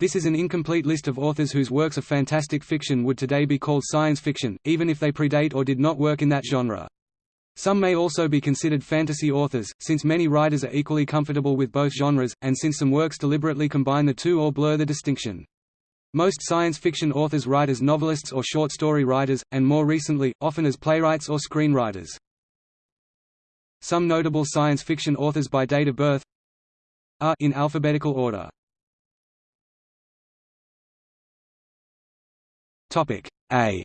This is an incomplete list of authors whose works of fantastic fiction would today be called science fiction, even if they predate or did not work in that genre. Some may also be considered fantasy authors, since many writers are equally comfortable with both genres, and since some works deliberately combine the two or blur the distinction. Most science fiction authors write as novelists or short story writers, and more recently, often as playwrights or screenwriters. Some notable science fiction authors by date of birth are in alphabetical order. Topic A.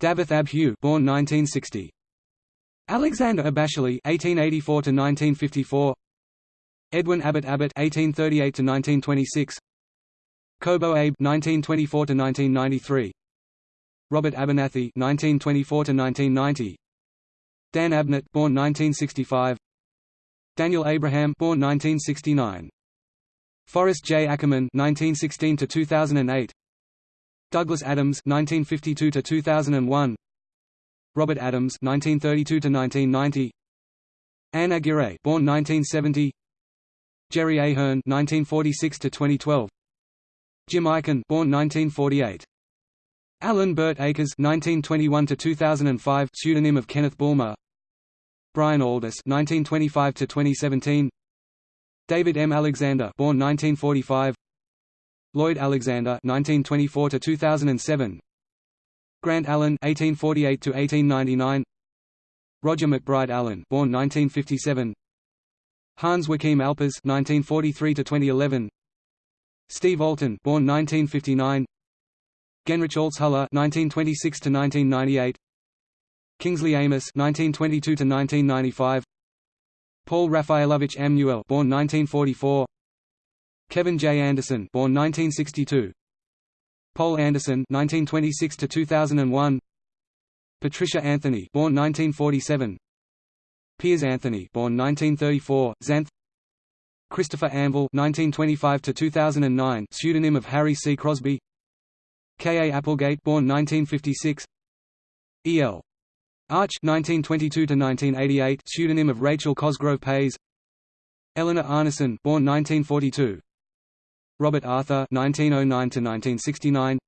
Dafydd ab Hugh, born 1960. Alexander Abasheli (1884–1954). Edwin Abbott Abbott (1838–1926). Kobo Abe (1924–1993). Robert Abernathy (1924–1990). Dan Abnett, born 1965. Daniel Abraham, born 1969. Forrest J. Ackerman 1916 to 2008 Douglas Adams 1952 to 2001 Robert Adams 1932 to 1990 Anne Aguirre, born 1970, Jerry Ahern 1946 to 2012 Jim Aikin, born 1948. Alan Burt Akers 1921 to 2005 pseudonym of Kenneth Bulmer. Brian Aldiss (1925–2017). David M. Alexander, born 1945. Lloyd Alexander, 1924 to 2007. Grant Allen, 1848 to 1899. Roger McBride Allen, born 1957. Hans Joachim Alpers, 1943 to 2011. Steve Alten, born 1959. Genrich Altshuller, 1926 to 1998. Kingsley Amis, 1922 to 1995. Paul Raffaelovich M. Newell born 1944. Kevin J. Anderson born 1962. Poul Anderson 1926 to 2001. Patricia Anthony born 1947. Piers Anthony born 1934, Xanth Christopher Anvil 1925 to 2009 pseudonym of Harry C Crosby K. A. Applegate born 1956 E. L. Arch 1922–1988 pseudonym of Rachel Cosgrove Payes Eleanor Arnason born 1942 Robert Arthur 1909–1969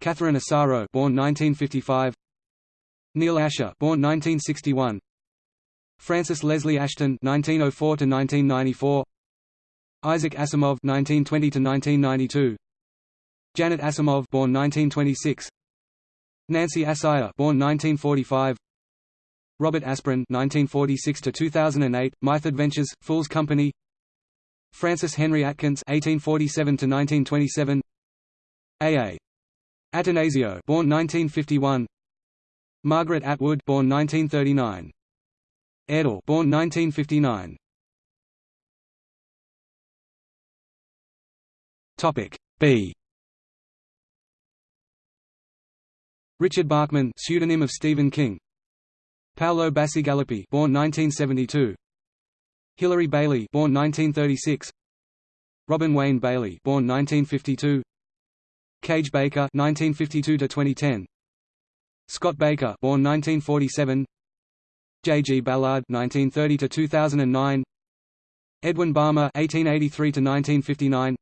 Catherine Asaro born 1955 Neil Asher born 1961 Frances Leslie Ashton 1904–1994 Isaac Asimov 1920–1992 Janet Asimov born 1926 Nancy Asire, born 1945. Robert Asprin, 1946 to 2008, Myth Adventures, Fool's Company. Francis Henry Atkins, 1847 to 1927. A. A. Attanasio, born 1951. Margaret Atwood, born 1939. Edel, born 1959. Topic B. Richard Bachman, pseudonym of Stephen King. Paolo Bacigalupi, born 1972. Hilary Bailey, born 1936. Robin Wayne Bailey, born 1952. Kage Baker, 1952 to 2010. Scott Baker, born 1947. J. G. Ballard, 1930 to 2009. Edwin Balmer, 1883 to 1959.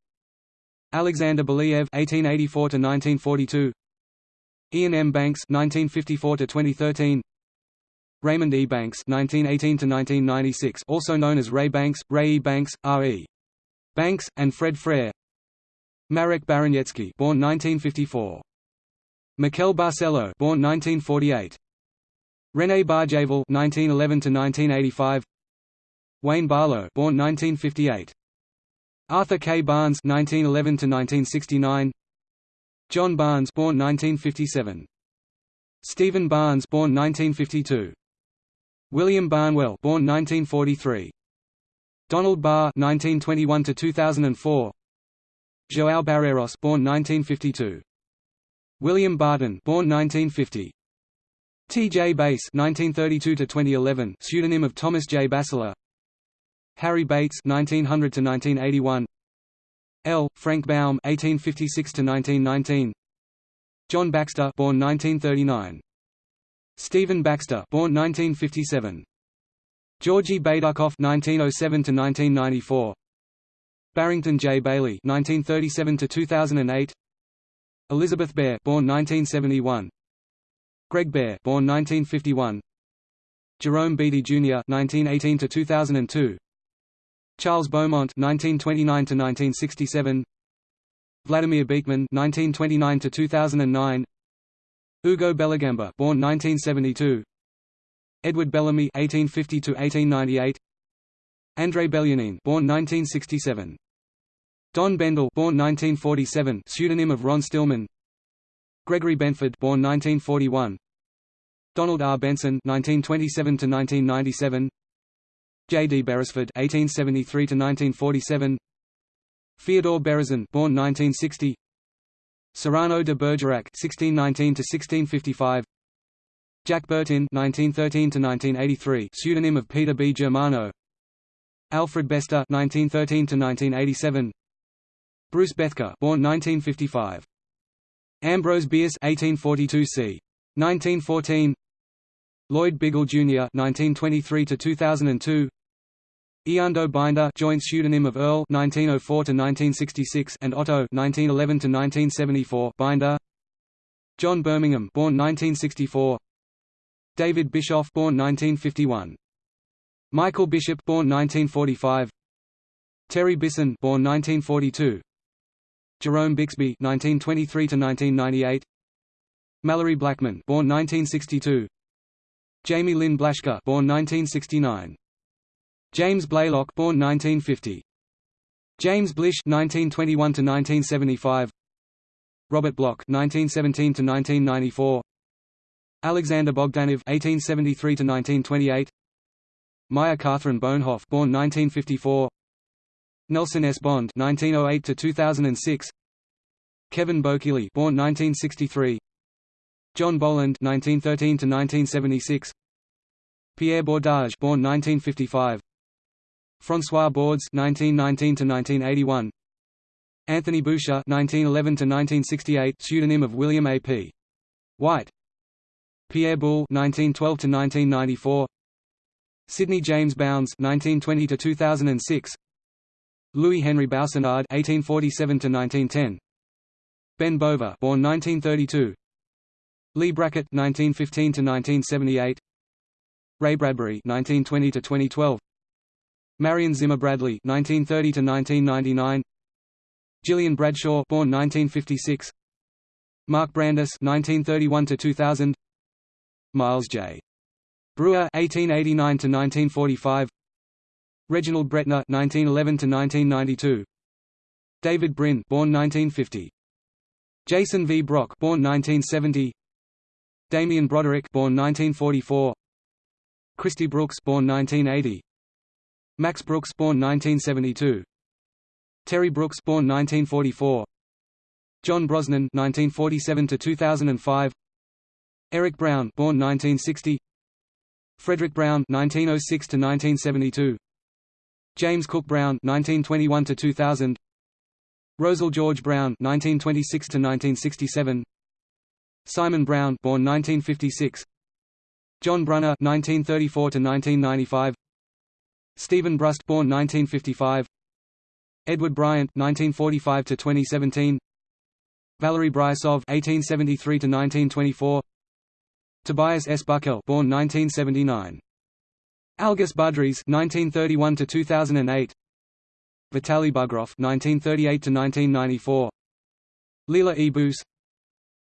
Alexander Belyaev, 1884 to 1942. Iain M. Banks (1954–2013), Raymond E. Banks (1918–1996), also known as Ray Banks, Ray E. Banks, R. E. Banks, and Fred Frere. Marek Baraniecki, born 1954. Miquel Barcelo, born 1948. René Barjavel (1911–1985). Wayne Barlowe, born 1958. Arthur K. Barnes (1911–1969). John Barnes born 1957. Stephen Barnes born 1952. William Barnwell born 1943. Donald Barr 1921 to 2004. João Barreiros born 1952. William Barton born 1950. T. J. Bass 1932 to 2011 pseudonym of Thomas J. Bassler. Harry Bates 1900 to 1981. L. Frank Baum (1856–1919), John Baxter, born 1939, Stephen Baxter, born 1957, Georgy Baydukov (1907–1994), Barrington J. Bayley (1937–2008), Elizabeth Bear (born 1971), Greg Bear (born 1951), Jerome Beatty Jr. (1918–2002), Charles Beaumont (1929–1967), Vladimir Beekman (1929–2009), Ugo Bellagamba born 1972, Edward Bellamy (1850–1898), Andrei Belyanin born 1967. Don Bendel born 1947, pseudonym of Ron Stillman. Gregory Benford born 1941. Donald R. Benson 1927 to 1997. J. D. Beresford 1873 to 1947. Fyodor Berezin born 1960. Cyrano de Bergerac 1619 to 1655. Jack Bertin 1913 to 1983, pseudonym of Peter B. Germano. Alfred Bester 1913 to 1987 Bruce Bethke born 1955 Ambrose Bierce 1842 c 1914 Lloyd Biggle Jr. 1923 to 2002 Eando Binder joint pseudonym of Earl 1904 to 1966 and Otto 1911 to 1974 Binder. John Birmingham born 1964 David Bischoff born 1951 Michael Bishop born 1945 Terry Bisson born 1942 Jerome Bixby 1923 to 1998 Malorie Blackman born 1962 Jayme Lynn Blaschke born 1969 James Blaylock born 1950 James Blish 1921 to 1975 Robert Bloch 1917 to 1994 Alexander Bogdanov 1873 to 1928 Maya Kaathryn Bohnhoff born 1954 Nelson S. Bond 1908 to 2006 Kevin Bokili born 1963 John Boland 1913 to 1976 Pierre Bordage born 1955 François Bordes (1919–1981), Anthony Boucher (1911–1968), pseudonym of William A. P. White. Pierre Boulle (1912–1994), Sidney James Bounds 1920 to 2006 Louis Henry Boussenard 1847 to 1910 Ben Bova born 1932 Leigh Brackett 1915 to 1978 Ray Bradbury 1920 to 2012 Marion Zimmer Bradley 1930 to 1999 Gillian Bradshaw born 1956 Mark Brandis 1931 to 2000 Miles J. Breuer (1889–1945), Reginald Bretnor (1911–1992), David Brin (born 1950), Jason V. Brock (born 1970), Damien Broderick (born 1944), Christy Brooks (born 1980), Max Brooks (born 1972), Terry Brooks (born 1944), John Brosnan 1947 to 2005. Eric Brown (born 1960), Fredric Brown 1906 to 1972 James Cook Brown 1921 to 2000 Rosel George Brown 1926 to 1967 Simon Brown born 1956 John Brunner 1934 to 1995 Steven Brust born 1955 Edward Bryant 1945 to 2017 Valery Bryusov 1873 to 1924 Tobias S. Buckell born 1979. Algis Budrys 1931 to 2008. Vitaly Bugrov 1938 to 1994. Leela E. Boos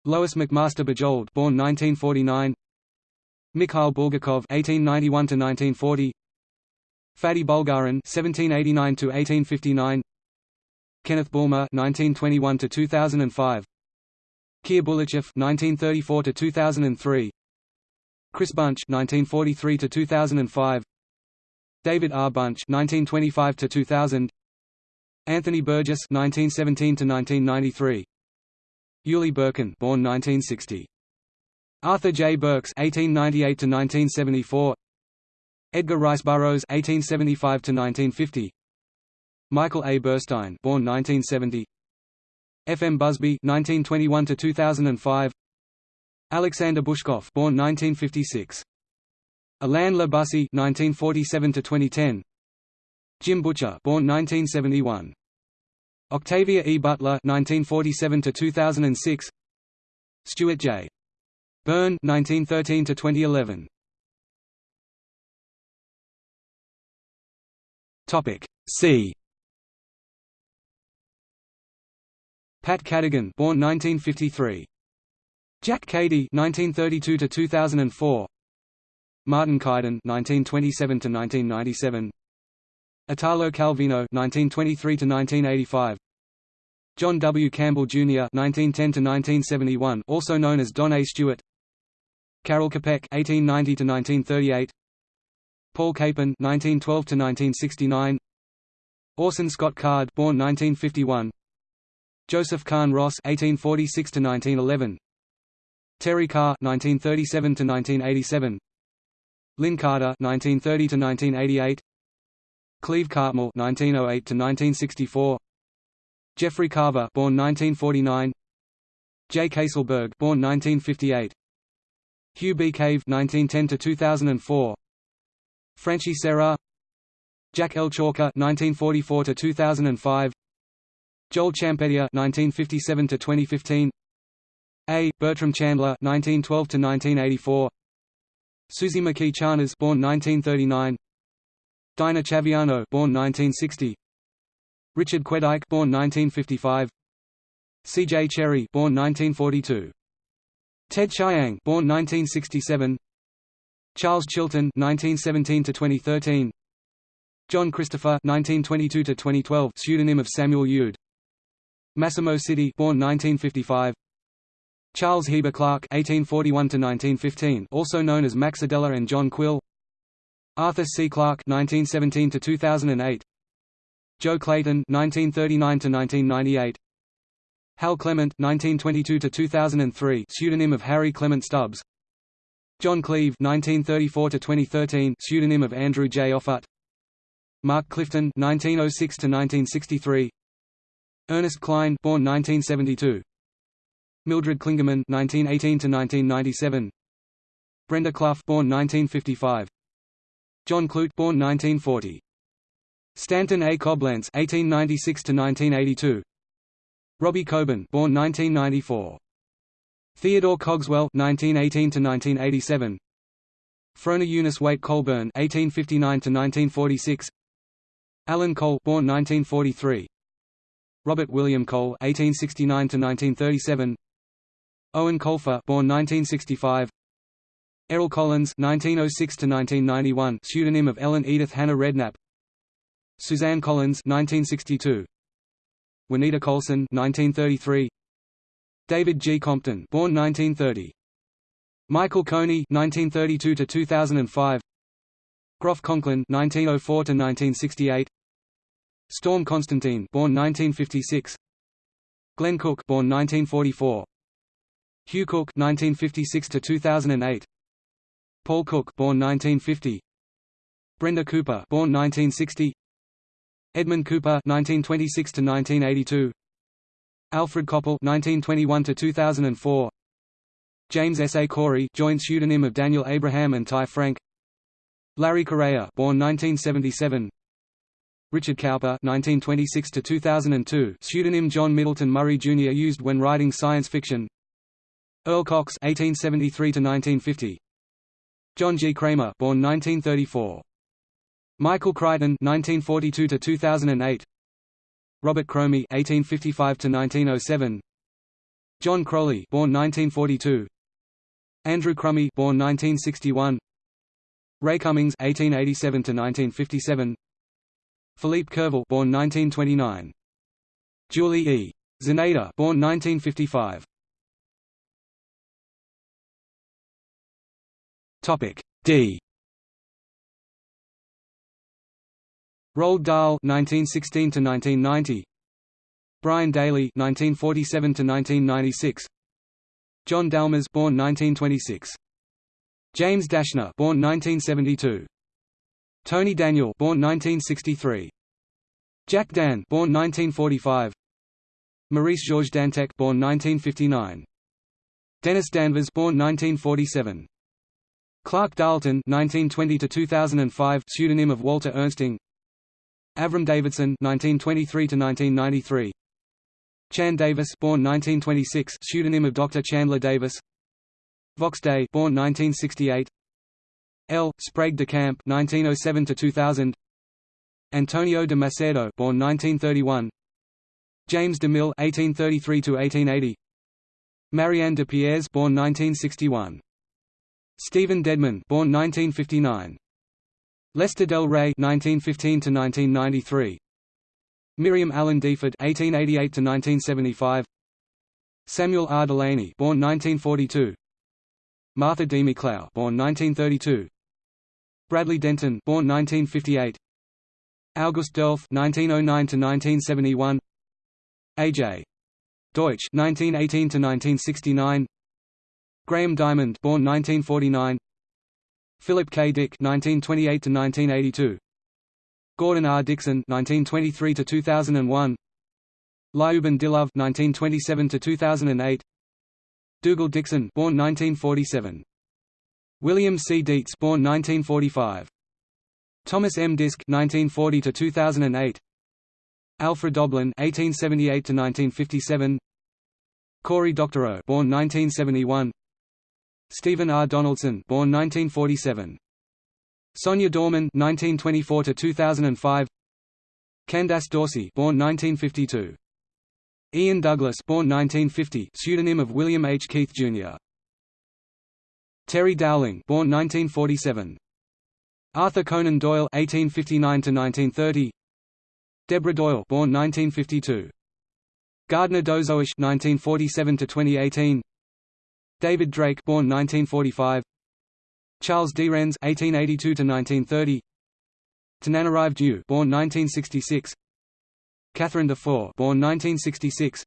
Lois McMaster Bujold born 1949. Mikhail Bulgakov 1891 to 1940. Faddei Bulgarin 1789 to 1859. Kenneth Bulmer 1921 to 2005. Kir Bulychev 1934 to 2003. Chris Bunch 1943 to 2005 David R. Bunch 1925 to 2000 Anthony Burgess 1917 to 1993 Uli Birkin born 1960 Arthur J. Burks 1898 to 1974 Edgar Rice Burroughs (1875–1950), Michael A Burstein born 1970 F. M. Busby (1921–2005), Alexander Bushkov born 1956. Alain Le Bussy (1947–2010), Jim Butcher born 1971. Octavia E. Butler (1947–2006), Stuart J. Byrne (1913–2011). Topic C. Pat Cadigan, born 1953. Jack Cady 1932 to 2004. Martin Caidin 1927 to 1997. Italo Calvino 1923 to 1985. John W. Campbell Jr. 1910 to 1971, also known as Don A. Stewart. Karel Čapek (1890–1938). Paul Capon (1912–1969). Orson Scott Card, born 1951. Joseph Kahn Ross (1846–1911). Terry Carr (1937–1987). Lin Carter (1930–1988). Cleve Cartmill (1908–1964). Jeffrey Carver, born 1949. J. Caselberg, born 1958. Hugh B. Cave (1910–2004). Franchi Serra. Jack L. Chalker (1944–2005). Joel Champetier (1957–2015). A. Bertram Chandler 1912 to 1984 Suzy McKee Charnas, born 1939. Daína Chaviano, born 1960. Richard Quedike, born 1955. C. J. Cherryh, born 1942. Ted Chiang, born 1967. Charles Chilton, 1917 to 2013. John Christopher, 1922 to 2012, pseudonym of Samuel Youd. Massimo Citi, born 1955. Charles Heber Clark (1841–1915), also known as Max Adeler and John Quill. Arthur C. Clarke (1917–2008). Jo Clayton (1939–1998). Hal Clement (1922–2003), pseudonym of Harry Clement Stubbs. John Cleve (1934–2013), pseudonym of Andrew J. Offutt. Mark Clifton (1906–1963). Ernest Cline, born 1972. Mildred Clingerman (1918–1997). Brenda Clough, born 1955. John Clute, born 1940. Stanton A. Coblentz (1896–1982). Robbie Coben, born 1994. Theodore Cogswell (1918–1987). Frona Eunice Waite Colburn (1859–1946). Alan Cole, born 1943. Robert William Cole (1869–1937). Eoin Colfer, born 1965. Errol Collins (1906–1991), pseudonym of Ellen Edith Hannah Redknapp. Suzanne Collins 1962. Juanita Coulson 1933. David G. Compton born 1930. Michael Coney 1932 to 2005. Groff Conklin 1904 to 1968. Storm Constantine born 1956. Glenn Cook born 1944. Hugh Cook 1956 to 2008. Paul Cook born 1950. Brenda Cooper born 1960. Edmund Cooper (1926–1982), Alfred Coppel (1921–2004), James S. A. Corey, joint pseudonym of Daniel Abraham and Ty Franck, Larry Correia, born 1977, Richard Cowper (1926–2002), pseudonym John Middleton Murry Jr. used when writing science fiction. Erle Cox (1873–1950), John G. Cramer, born 1934. Michael Crichton (1942–2008), Robert Cromie (1855–1907), John Crowley (born 1942), Andrew Crumey (born 1961), Ray Cummings (1887–1957), Philippe Curval (born 1929), Julie E. Czerneda (born 1955). Topic D. Roald Dahl (1916–1990), Brian Daley (1947–1996), John Dalmas, born 1926, James Dashner, born 1972, Tony Daniel, born 1963, Jack Dann, born 1945, Maurice Georges Dantec, born 1959, Dennis Danvers, born 1947. Clark Darlton (1920–2005), pseudonym of Walter Ernsting, Avram Davidson (1923–1993), Chan Davis, born 1926, pseudonym of Dr. Chandler Davis. Vox Day, born 1968. L. Sprague de Camp, 1907 to 2000. Antonio de Macedo, born 1931. James de Mille, 1833 to 1880. Marianne de Pierres, born 1961. Stephen Dedman, born 1959. Lester Del Rey, 1915 to 1993. Miriam Allen deFord, 1888 to 1975. Samuel R. Delany born 1942. Martha D. McLeod, born 1932. Bradley Denton, born 1958. August Derleth, 1909 to 1971. A.J. Deutsch, 1918 to 1969. Graham Diamond, born 1949. Philip K. Dick, 1928 to 1982. Gordon R. Dickson 1923 to 2001. Liuben Dilov, 1927 to 2008. Dougal Dixon, born 1947. William C. Dietz, born 1945. Thomas M. Disch, 1940 to 2008. Alfred Doblin, 1878 to 1957. Cory Doctorow, born 1971. Stephen R. Donaldson, born 1947. Sonya Dorman, 1924 to 2005. Candace Dorsey, born 1952. Ian Douglas, born 1950, pseudonym of William H. Keith Jr. Terry Dowling, born 1947. Arthur Conan Doyle, 1859 to 1930. Deborah Doyle, born 1952. Gardner Dozois, 1947 to 2018. David Drake, born 1945. Charles Derennes, 1882 to 1930. Tananarive Due, born 1966. Catherine Dufour, born 1966.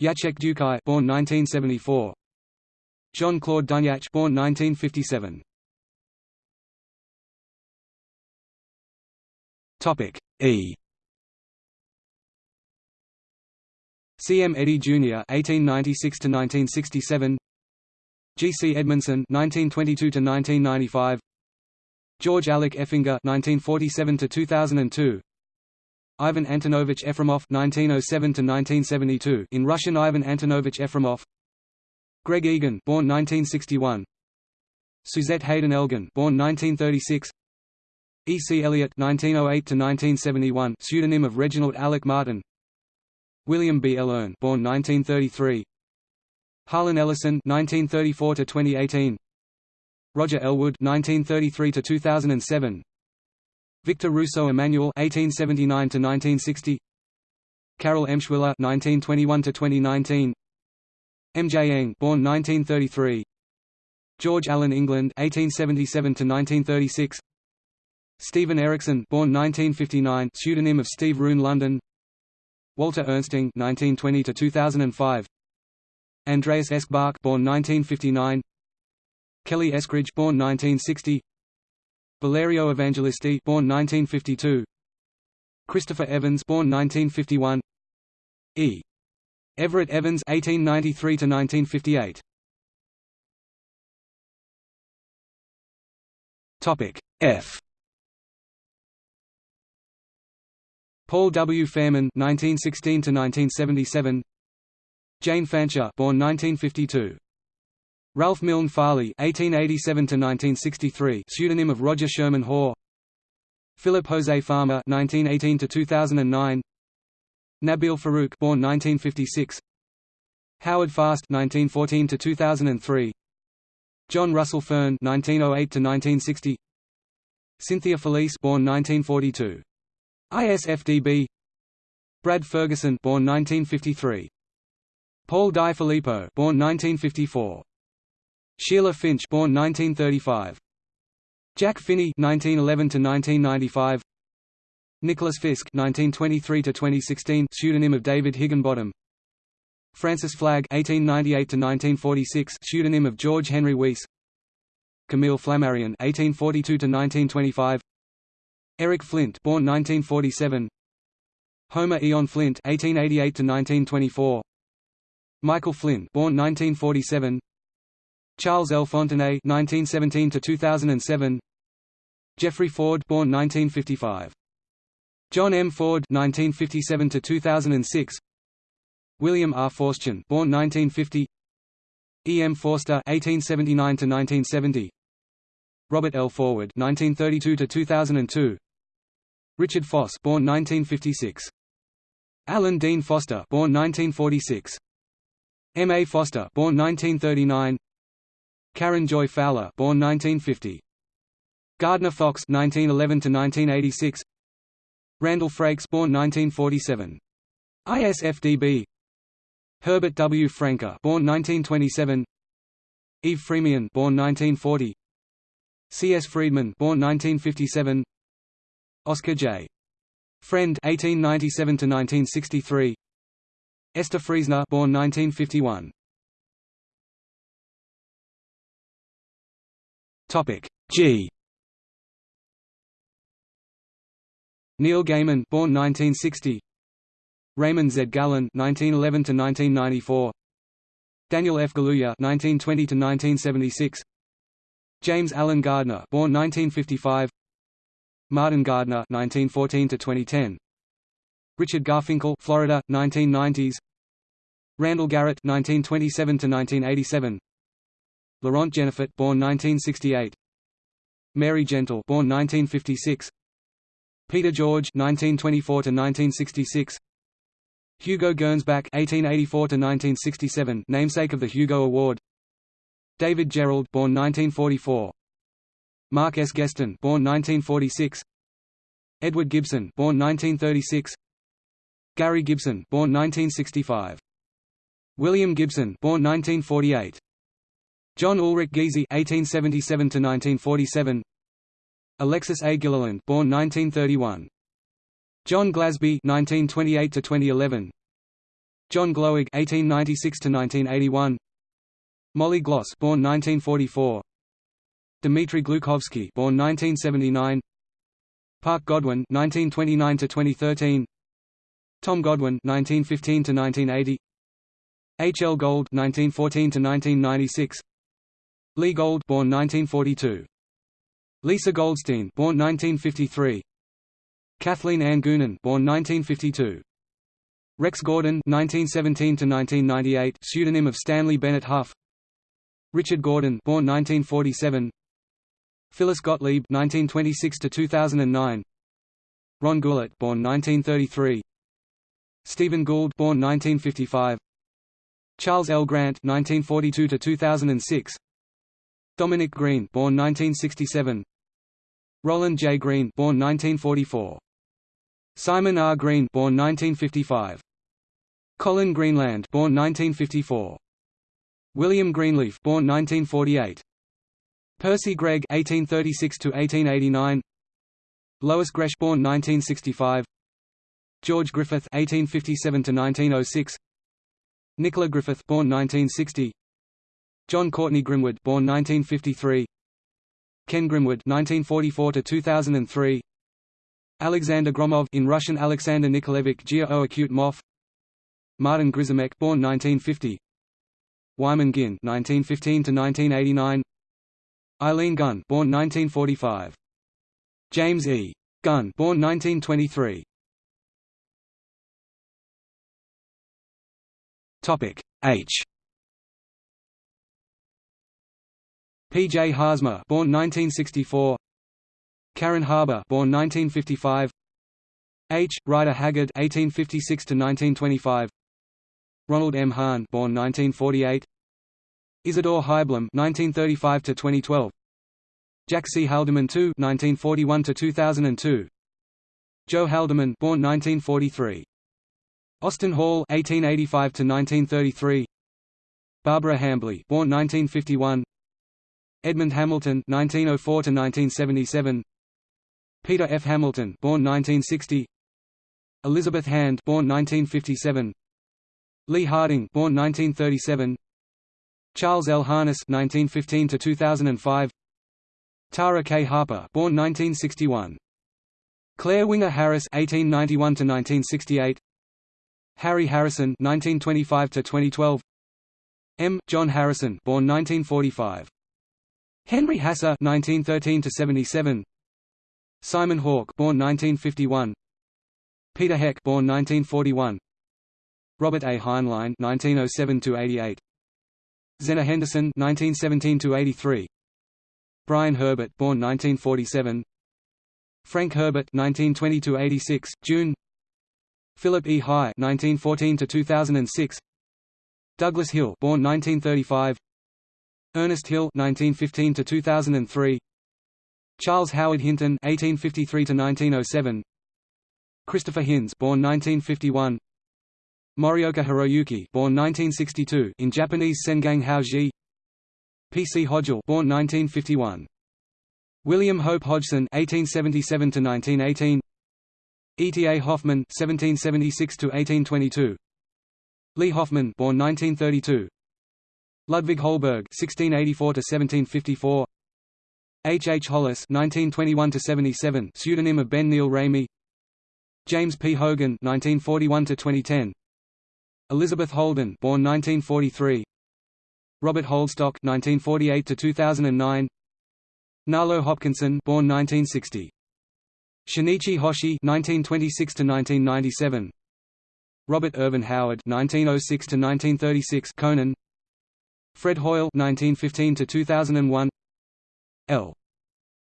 Jacek Dukaj, born 1974. John Claude Dunyach, born 1957. Topic E. C. M. Eddy Jr. (1896–1967), G. C. Edmondson (1922–1995), George Alec Effinger (1947–2002), Ivan Antonovich Efremov (1907–1972). In Russian, Ivan Antonovich Efremov. Greg Egan, born 1961. Suzette Haden Elgin, born 1936. E. C. Elliott (1908–1971), pseudonym of Reginald Alec Martin. William B. Ellern, born 1933. Harlan Ellison (1934–2018), Roger Elwood (1933–2007), Victor Rousseau Emmanuel (1879–1960), Carol Emshwiller (1921–2019), M. J. Eng, born 1933, George Allen England (1877–1936), Steven Erikson, born 1959, pseudonym of Steve Rune Lundin, Walter Ernsting (1920–2005), Andreas Eschbach born 1959 Kelly Eskridge born 1960 Valerio Evangelisti born 1952 Christopher Evans born 1951 E. Everett Evans 1893 to 1958 Topic F. Paul W. Fairman 1916 to 1977 Jane Fancher, born 1952. Ralph Milne Farley (1887–1963), pseudonym of Roger Sherman Hoare. Philip Jose Farmer (1918–2009). Nabil Farouk, born 1956. Howard Fast (1914–2003). John Russell Fearn (1908–1960). Cynthia Felice, born 1942. ISFDB. Brad Ferguson, born 1953. Paul Di Filippo, born 1954. Sheila Finch, born 1935. Jack Finney, 1911 to 1995. Nicholas Fisk, 1923 to 2016, pseudonym of David Higginbottom. Francis Flagg, 1898 to 1946, pseudonym of George Henry Weiss. Camille Flammarion, 1842 to 1925. Eric Flint, born 1947. Homer Eon Flint, 1888 to 1924. Michael Flynn, born 1947. Charles L. Fontenay, 1917 to 2007. Jeffrey Ford, born 1955. John M. Ford, 1957 to 2006. William R. Forstchen, born 1950. E. M. Forster 1879 to 1970, Robert L. Forward 1932 to 2002, Richard Foss, born 1956. Alan Dean Foster, born 1946. M. A. Foster, born 1939. Karen Joy Fowler, born 1950. Gardner Fox, 1911 to 1986; Randall Frakes, born 1947. ISFDB. Herbert W. Franke, born 1927. Eve Freemian, born 1940. C. S. Friedman, born 1957. Oscar J. Friend, 1897–1963. Esther Friesner, born 1951. Topic G. Neil Gaiman, born 1960. Raymond Z. Gallun, 1911 to 1994. Daniel F. Galouye, 1920–1976. James Alan Gardner, born 1955. Martin Gardner, 1914–2010. Richard Garfinkel, Florida, 1990s. Randall Garrett, 1927 to 1987. Laurent Genefort, born 1968. Mary Gentle, born 1956. Peter George, 1924 to 1966. Hugo Gernsback, 1884 to 1967, namesake of the Hugo Award. David Gerrold, born 1944. Mark S. Geston, born 1946. Edward Gibson, born 1936. Gary Gibson, born 1965. William Gibson, born 1948. John Ulrich Giesy (1877–1947). Alexis A. Gilliland, born 1931. John Glasby (1928–2011). John Gloag (1896–1981). Molly Gloss, born 1944. Dmitry Glukhovsky, born 1979. Parke Godwin (1929–2013). Tom Godwin 1915 to 1980 H. L. Gold 1914 to 1996 Lee Gold, born 1942. Lisa Goldstein, born 1953. Kathleen Ann Goonan, born 1952. Rex Gordon 1917 to 1998 pseudonym of Stanley Bennett Hough. Richard Gordon, born 1947. Phyllis Gottlieb 1926 to 2009 Ron Goulart, born 1933. Steven Gould, born 1955. Charles L. Grant 1942 to 2006 Dominic Green, born 1967. Roland J. Green, born 1944. Simon R. Green, born 1955. Colin Greenland, born 1954. William Greenleaf, born 1948. Percy Greg, 1836 to 1889. Lois Gresh, born 1965. George Griffith, 1857 to 1906. Nicola Griffith, born 1960. Jon Courtenay Grimwood, born 1953. Ken Grimwood, 1944 to 2003. Alexander Gromov, in Russian Alexander Nikolaevich Geo-Acute Moff. Martin Grzimek, born 1950. Wyman Guin, 1915 to 1989. Eileen Gunn, born 1945. James E. Gunn, born 1923. Topic H. P. J. Haarsma, born 1964. Karen Haber, born 1955. H. Rider Haggard, 1856 to 1925. Ronald M. Hahn, born 1948. Isidore Haiblum, 1935 to 2012. Jack C. Haldeman II, 1941 to 2002. Joe Haldeman, born 1943. Austin Hall, 1885 to 1933. Barbara Hambly, born 1951. Edmund Hamilton (1904–1977), Peter F. Hamilton, born 1960, Elizabeth Hand, born 1957, Lee Harding, born 1937, Charles L. Harness (1915–2005), Tara K. Harper, born 1961, Clare Winger Harris (1891–1968), Harry Harrison (1925–2012), M. John Harrison, born 1945. Henry Hasse (1913–77), Simon Hawke, born 1951, Peter Heck, born 1941, Robert A. Heinlein (1907–88), Zenna Henderson (1917–83), Brian Herbert, born 1947, Frank Herbert (1920–86), June. Philip E. High (1914–2006), Douglas Hill, born 1935, Ernest Hill (1915–2003), Charles Howard Hinton (1853–1907), Christopher Hinz, born 1951, Morioka Hiroyuki, born 1962, in Japanese Sengang Haoji. P. C. Hodgell, born 1951. William Hope Hodgson (1877–1918), E. T. A. Hoffmann (1776–1822), Lee Hoffman, born 1932, Ludwig Holberg (1684–1754), H. H. Hollis (1921–77), pseudonym of Ben Neil Ramey, James P. Hogan (1941–2010), Elizabeth Holden, born 1943, Robert Holdstock (1948–2009), Nalo Hopkinson, born 1960. Shinichi Hoshi (1926–1997), Robert Ervin Howard (1906–1936), Conan, Fred Hoyle (1915–2001), L.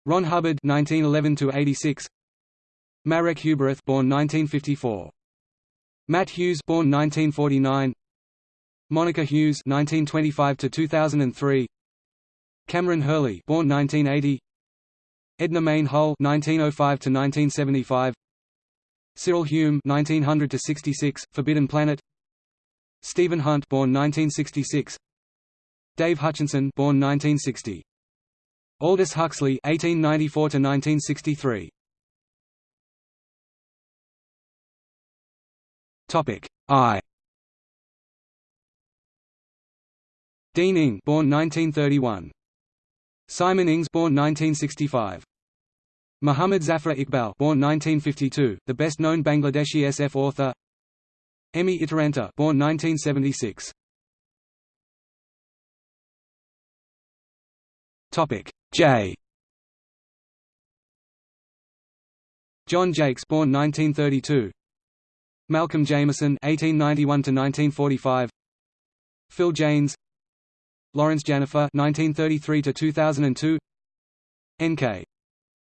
Ron Hubbard (1911–86), Marek Huberath, born 1954, Matt Hughes, born 1949, Monica Hughes (1925–2003), Kameron Hurley, born 1980. Edna Mayne Hull (1905–1975). Cyril Hume (1900–66), Forbidden Planet. Stephen Hunt, born 1966. Dave Hutchinson, born 1960. Aldous Huxley (1894–1963). Topic I. Dean Ing, born 1931. Simon Ings born 1965. Muhammad Zafar Iqbal born 1952, the best-known Bangladeshi SF author. Emmi Itäranta born 1976. Topic J. John Jakes born 1932. Malcolm Jameson 1891 to 1945. Phil Janes Lawrence Janifer 1933 to 2002. N.K.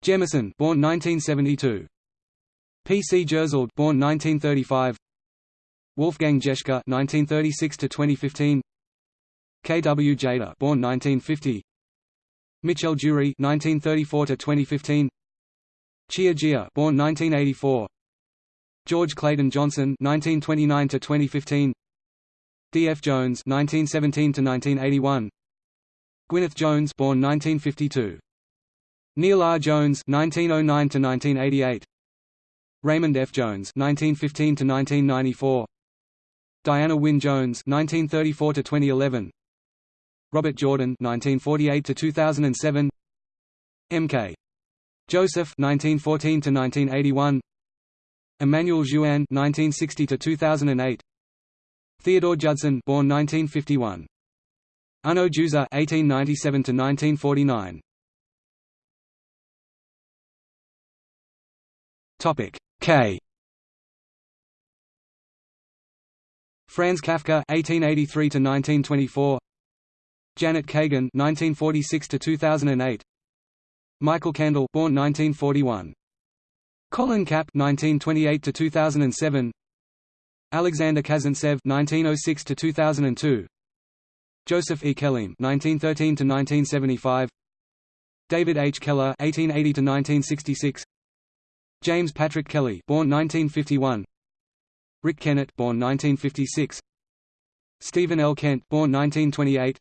Jemison, born 1972, P. C. Jersild, born 1935, Wolfgang Jeschke 1936 to 2015. K. W. Jeter, born 1950, Michel Jeury 1934 to 2015. Xia Jia, born 1984, George Clayton Johnson 1929 to 2015. D. F. Jones 1917 to 1981. Gwyneth Jones, born 1952, Neil R. Jones (1909–1988), Raymond F. Jones (1915–1994), Diana Wynne Jones (1934–2011), Robert Jordan (1948–2007), M. K. Joseph (1914–1981), Emmanuel Jouanne (1960–2008). Theodore Judson, born 1951. Uno Juza, 1897 Topic K. Franz Kafka, 1883 to 1924. Janet Kagan, 1946 to 2008. Michael Kendall, born 1941. Colin Kapp, 1928 to 2007. Alexander Kazantsev (1906–2002), Joseph E. Kelleam (1913–1975), David H. Keller (1880–1966), James Patrick Kelly, born 1951, Rick Kennett, born 1956, Stephen L. Kent, born 1928,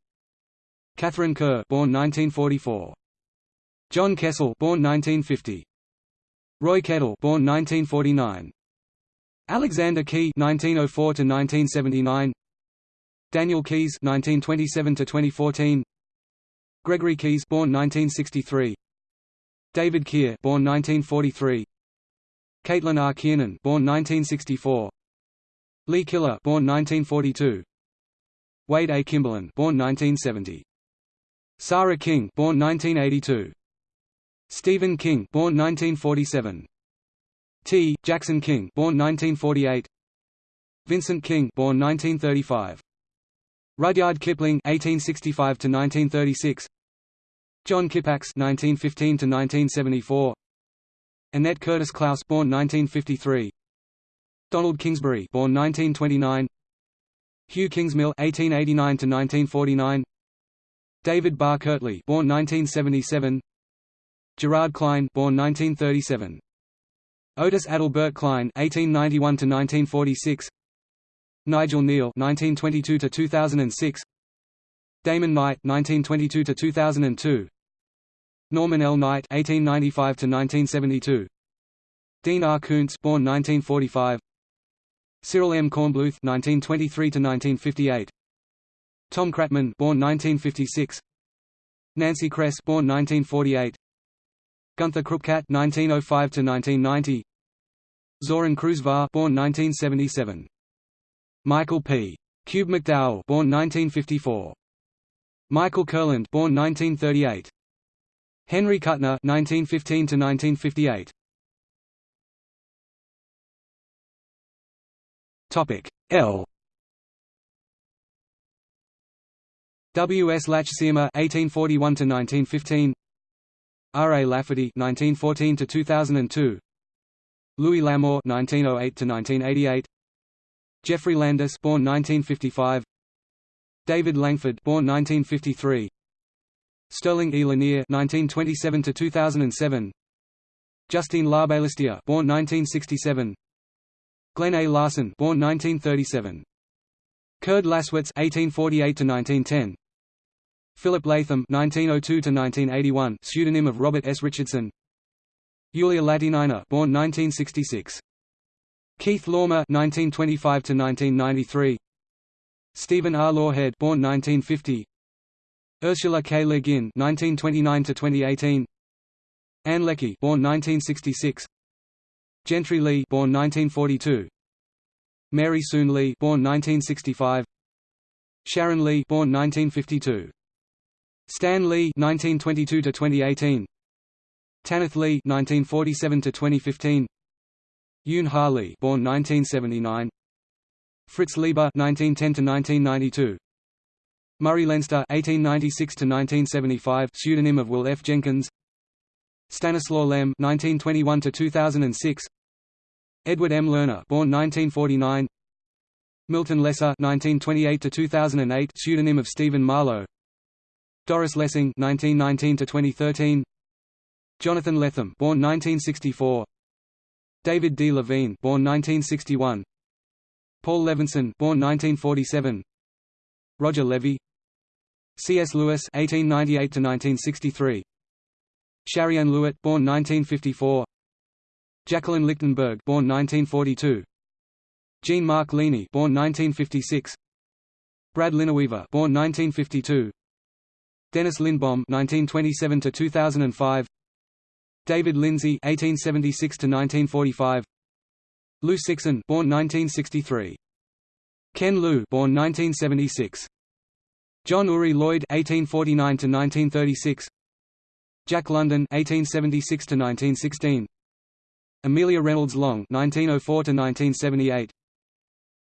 Katharine Kerr, born 1944, John Kessel, born 1950, Roy Kettle, born 1949. Alexander Key 1904 to 1979. Daniel Keyes 1927 to 2014. Gregory Keyes (born 1963), David Keir (born 1943), Caitlin R. Kiernan (born 1964), Lee Killough (born 1942), Wade A. Kimberlin (born 1970), Sarah King (born 1982), Stephen King (born 1947). T. Jackson King, born 1948. Vincent King born 1935. Rudyard Kipling 1865 to 1936. John Kippax 1915 to 1974. Annette Curtis Klause born 1953. Donald Kingsbury born 1929. Hugh Kingsmill 1889 to 1949. David Barr Kirtley born 1977. Gerard Klein born 1937. Otis Adelbert Klein 1891 to 1946. Nigel Kneale 1922 to 2006. Damon Knight (1922–2002), Norman L. Knight (1895–1972), Dean R. Koontz (born 1945), Cyril M. Kornbluth (1923–1958), Tom Kratman (born 1956), Nancy Kress (born 1948), Gunther Krupkat (1905–1990), Zoran Krušvar (born 1977). Michael P. Kube-McDowell born 1954. Michael Kurland born 1938. Henry Kuttner 1915 to 1958. Topic L W. S. Lach-Szyrma (1841–1915), R. A. Lafferty (1914–2002), Louis L'Amour (1908–1988), Geoffrey Landis born 1955 David Langford born 1953 Sterling E. Lanier 1927 to 2007 Justine Larbalestier born 1967 Glenn A. Larson born 1937 Kurd Laßwitz 1848 to 1910 Philip Latham 1902 to 1981 pseudonym of Robert S. Richardson. Yulia Latynina born 1966 Keith Laumer (1925–1993), Stephen R. Lawhead, born 1950, Ursula K. Le Guin (1929–2018), Ann Leckie, born 1966, Gentry Lee, born 1942, Mary Soon Lee, born 1965, Sharon Lee, born 1952, Stan Lee (1922–2018), Tanith Lee (1947–2015). Yoon Ha Lee, born 1979. Fritz Leiber, 1910 Murray Leinster, 1896–1975, pseudonym of Will F. Jenkins. Stanislaw Lem, 1921–2006. Edward M. Lerner, born 1949. Milton Lesser, 1928–2008, pseudonym of Stephen Marlowe. Doris Lessing, 1919–2013. Jonathan Lethem, born 1964. David D. Levine, born 1961. Paul Levinson, born 1947. Roger Levy. C.S. Lewis (1898–1963). Shariann Lewitt, born 1954. Jacqueline Lichtenberg, born 1942. Jean-Marc Ligny, born 1956. Brad Linaweaver, born 1952. Dennis Lindbohm (1927–2005). David Lindsay (1876–1945), Liu Cixin, born 1963, Ken Liu, born 1976, John Uri Lloyd (1849–1936), Jack London (1876–1916), Amelia Reynolds Long (1904–1978),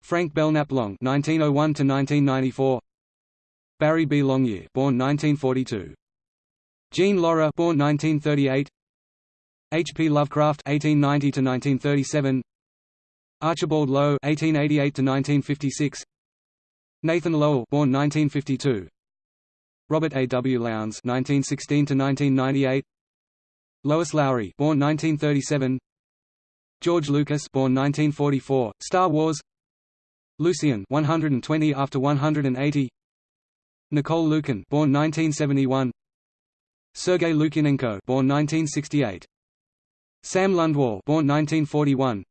Frank Belknap Long (1901–1994), Barry B. Longyear, born 1942. Jean Lorrah born 1938. H. P. Lovecraft (1890–1937), Archibald Low (1888–1956), Nathan Lowell, born 1952, Robert A. W. Lowndes (1916–1998), Lois Lowry, born 1937, George Lucas, born 1944, Star Wars, Lucian, 120 after 180, Nicole Lukin, born 1971, Sergei Lukyanenko, born 1968. Sam Lundwall, born 1941.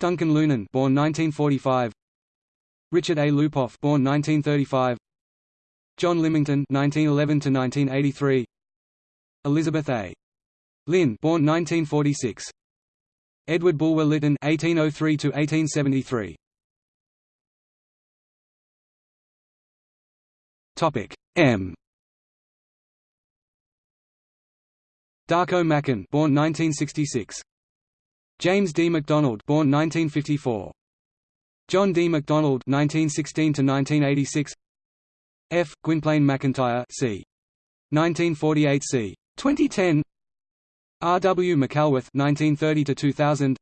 Duncan Lunan, born 1945. Richard A. Lupoff, born 1935. John Lymington, 1911 to 1983. Elizabeth A. Lynn, born 1946. Edward Bulwer Lytton, 1803 to 1873. Topic M. Darko Macan, born 1966. James D. MacDonald, born 1954. John D. MacDonald (1916–1986), F. Gwynplaine McIntyre (c. 1948 c. 2010), R. W. Mackelworth (1930–2000),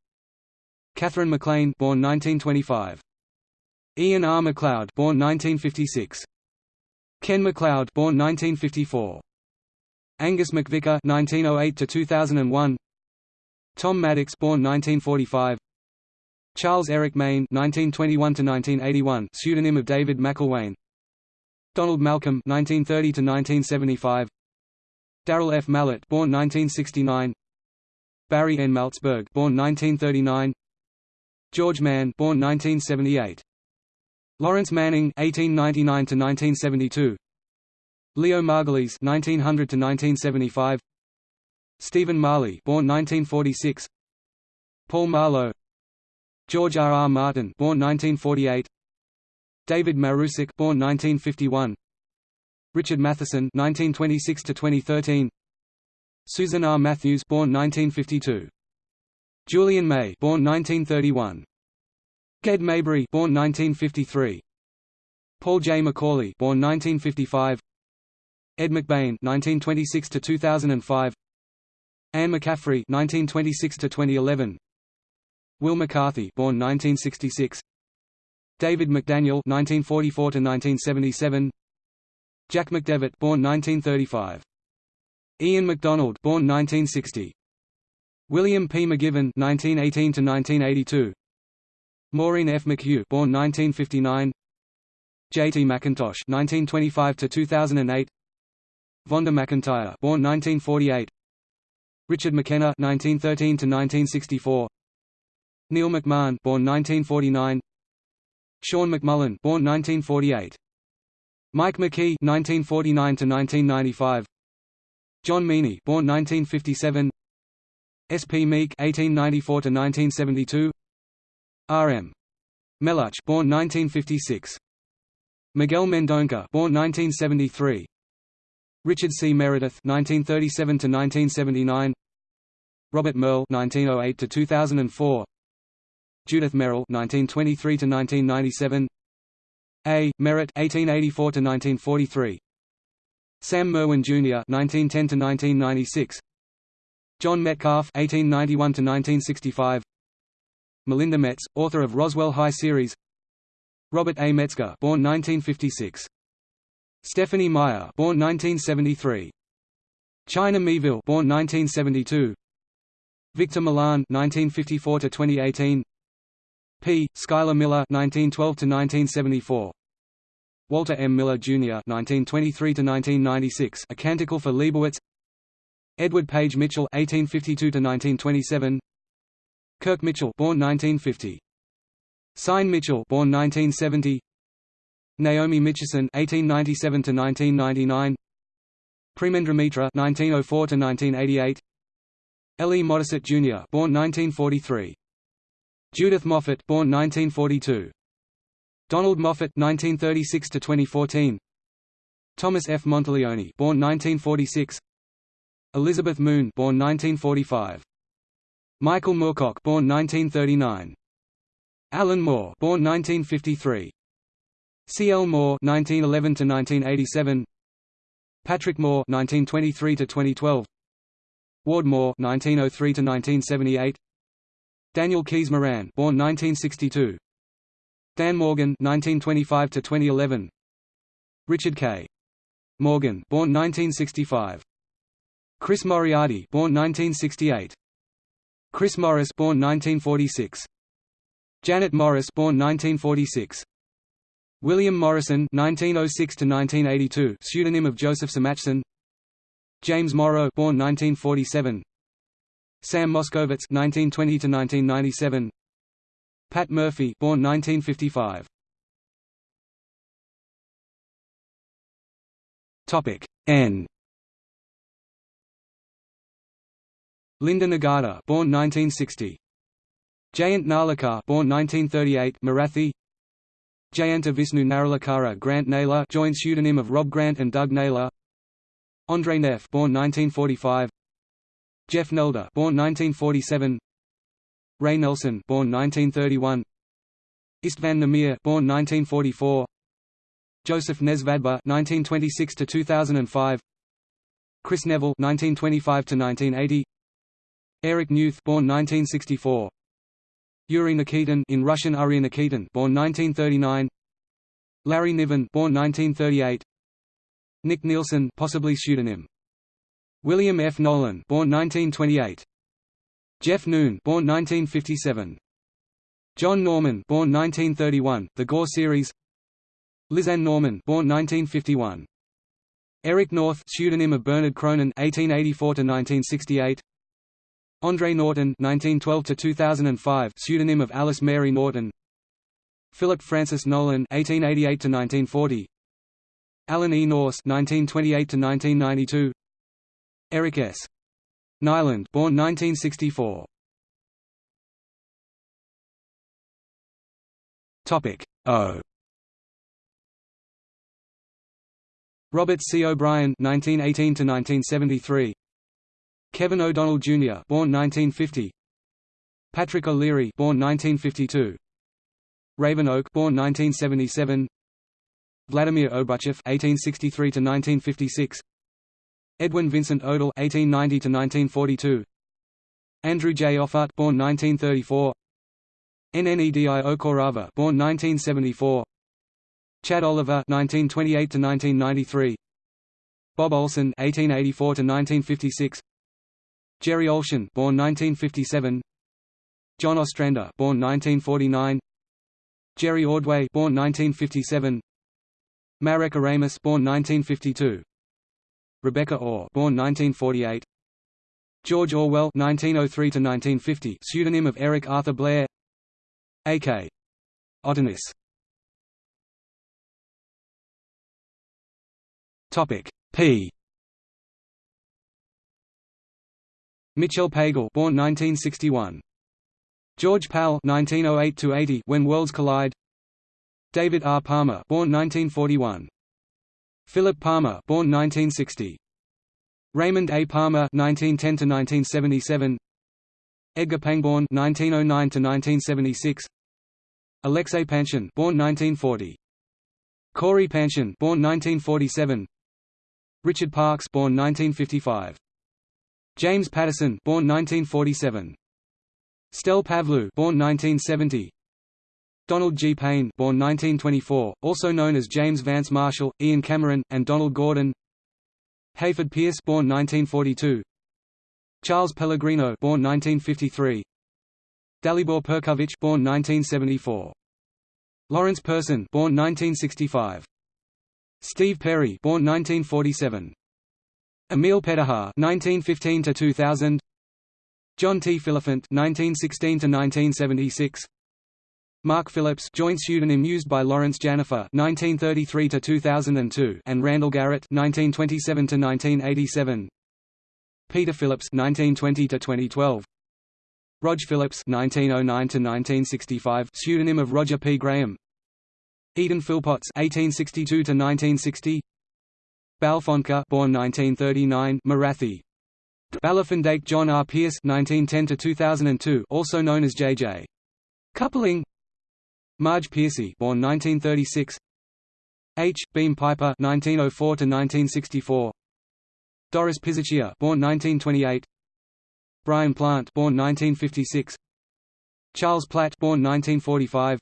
Katherine MacLean (born 1925), Ian R. MacLeod (born 1956), Ken MacLeod (born 1954), Angus MacVicar (1908–2001), Tom Maddox (born 1945), Charles Eric Maine (1921–1981), pseudonym of David McIlwain. Donald Malcolm (1930–1975), Daryl F. Mallett (born 1969), Barry N. Malzberg (born 1939), George Mann (born 1978), Lawrence Manning (1899–1972), Leo Margulies (1900–1975), Stephen Marley (born 1946), Paul Marlowe, George R. R. Martin born 1948, David Marusek born 1951, Richard Matheson 1926 to 2013; Susan R. Matthews born 1952, Julian May born 1931, Ged Maybury, born 1953, Paul J. McAuley born 1955, Ed McBain 1926 to 2005; Anne McCaffrey 1926–2011, Wil McCarthy, born 1966. David McDaniel, 1944 to 1977. Jack McDevitt, born 1935. Ian McDonald, born 1960. William P. McGivern, 1918 to 1982. Maureen F. McHugh, born 1959. J. T. McIntosh, 1925 to 2008. Vonda McIntyre, born 1948. Richard McKenna, 1913 to 1964. Neil McMahon, born 1949. Sean McMullen, born 1948. Mike McQuay, 1949 to 1995. John Meaney, born 1957. S. P. Meek, 1894 to 1972. R. M. Meluch, born 1956. Miguel Mendonca, born 1973. Richard C. Meredith, 1937 to 1979. Robert Merle, 1908 to 2004. Judith Merril (1923–1997), A. Merritt (1884–1943), Sam Merwin Jr. (1910–1996), John Metcalf (1891–1965), Melinda Metz, author of Roswell High series. Robert A. Metzger, born 1956. Stephenie Meyer, born 1973. China Miéville, born 1972. Victor Milan, 1954 to 2018. P. Schuyler Miller (1912–1974), Walter M. Miller Jr. (1923–1996), A Canticle for Leibowitz. Edward Page Mitchell (1852–1927), Kirk Mitchell, born 1950. Syne Mitchell, born 1970. Naomi Mitchison (1897–1999). Premendra Mitra (1904–1988). L. E. Modisett Jr. born 1943. Judith Moffett, born 1942. Donald Moffat, 1936 to 2014. Thomas F. Monteleone, born 1946. Elizabeth Moon, born 1945. Michael Moorcock, born 1939. Alan Moore, born 1953. C. L. Moore, 1911 to 1987. Patrick Moore, 1923 to 2012. Ward Moore, 1903 to 1978. Daniel Keyes Moran, born 1962. Dan Morgan, 1925 to 2011. Richard K. Morgan, born 1965. Chris Moriarty, born 1968. Chris Morris, born 1946. Janet Morris, born 1946. William Morrison, 1906 to 1982, pseudonym of Joseph Samachson. James Morrow, born 1947. Sam Moskowitz (1920–1997), Pat Murphy, born 1955. Topic N. Linda Nagata, born 1960. Jayant Narlikar, born 1938, Marathi. Jayanta Visnu Naralakara Grant Naylor, joint pseudonym of Rob Grant and Doug Naylor. Andre Neff, born 1945. Jeff Nelder, born 1947. Ray Nelson, born 1931. Istvan Nemir, born 1944. Josef Nesvadba, 1926 to 2005. Kris Neville, 1925 to 1980. Eirik Newth, born 1964. Yuri Nikitin in Russian Uri Nikitin, born 1939. Larry Niven, born 1938. Nick Nielsen, possibly pseudonym. William F. Nolan, born 1928. Jeff Noon, born 1957. John Norman, born 1931, The Gor series. Lisanne Norman, born 1951. Eric North, pseudonym of Bernard Cronin, 1884 to 1968. Andre Norton 1912 to 2005, pseudonym of Alice Mary Norton. Philip Francis Nowlan 1888 to 1940. Alan E. Nourse, (1928–1992). Eric S. Nylund born 1964. Topic O. Robert C. O'Brien (1918–1973). Kevin O'Donnell Jr. (born 1950). Patrick O'Leary (born 1952). Raven Oak (born 1977). Vladimir Obruchev (1863–1956). Edwin Vincent Odell (1890–1942). Andrew J. Offutt (born 1934). Nnedi Okorafor (born 1974). Chad Oliver (1928–1993). Bob Olsen (1884–1956). Jerry Olshan, born 1957. John Ostrander, born 1949. Jerry Ordway, born 1957. Marek Oramus, born 1952. Rebecca Ore, born 1948. George Orwell, 1903 to 1950, pseudonym of Eric Arthur Blair. A.K. Otanis. Topic P. Mitchell Pagel, born 1961. George Powell, 1908 to 80, When Worlds Collide. David R. Palmer, born 1941. Philip Palmer, born 1960. Raymond A. Palmer, 1910 to 1977. Edgar Pangborn, 1909 to 1976. Alexei Panshin, born 1940. Cory Panshin, born 1947. Richard Parks, born 1955. James Patterson, born 1947. Stel Pavlou, born 1970. Donald G. Payne, born 1924, also known as James Vance Marshall, Ian Cameron, and Donald Gordon. Hayford Pierce, born 1942. Charles Pellegrino, born 1953. Dalibor Perković, born 1974. Lawrence Person, born 1965. Steve Perry, born 1947. Emil Pettichar (1915–2000), John T. Phillifent (1916–1976), Mark Phillips, joint pseudonym used by Laurence Janifer 1933 to 2002 and Randall Garrett 1927 to 1987 Peter Phillips 1920 to 2012 Rog Phillips 1909 to 1965 pseudonym of Roger P. Graham. Eden Philpotts 1862 to 1960 Balfonka born 1939, Marathi. Balafandake John R. Pierce 1910 to 2002 also known as J.J. Coupling Marge Piercy born 1936 H. Beam Piper 1904 to 1964. Doris Piserchia born 1928 Brian Plant born 1956 Charles Platt born 1945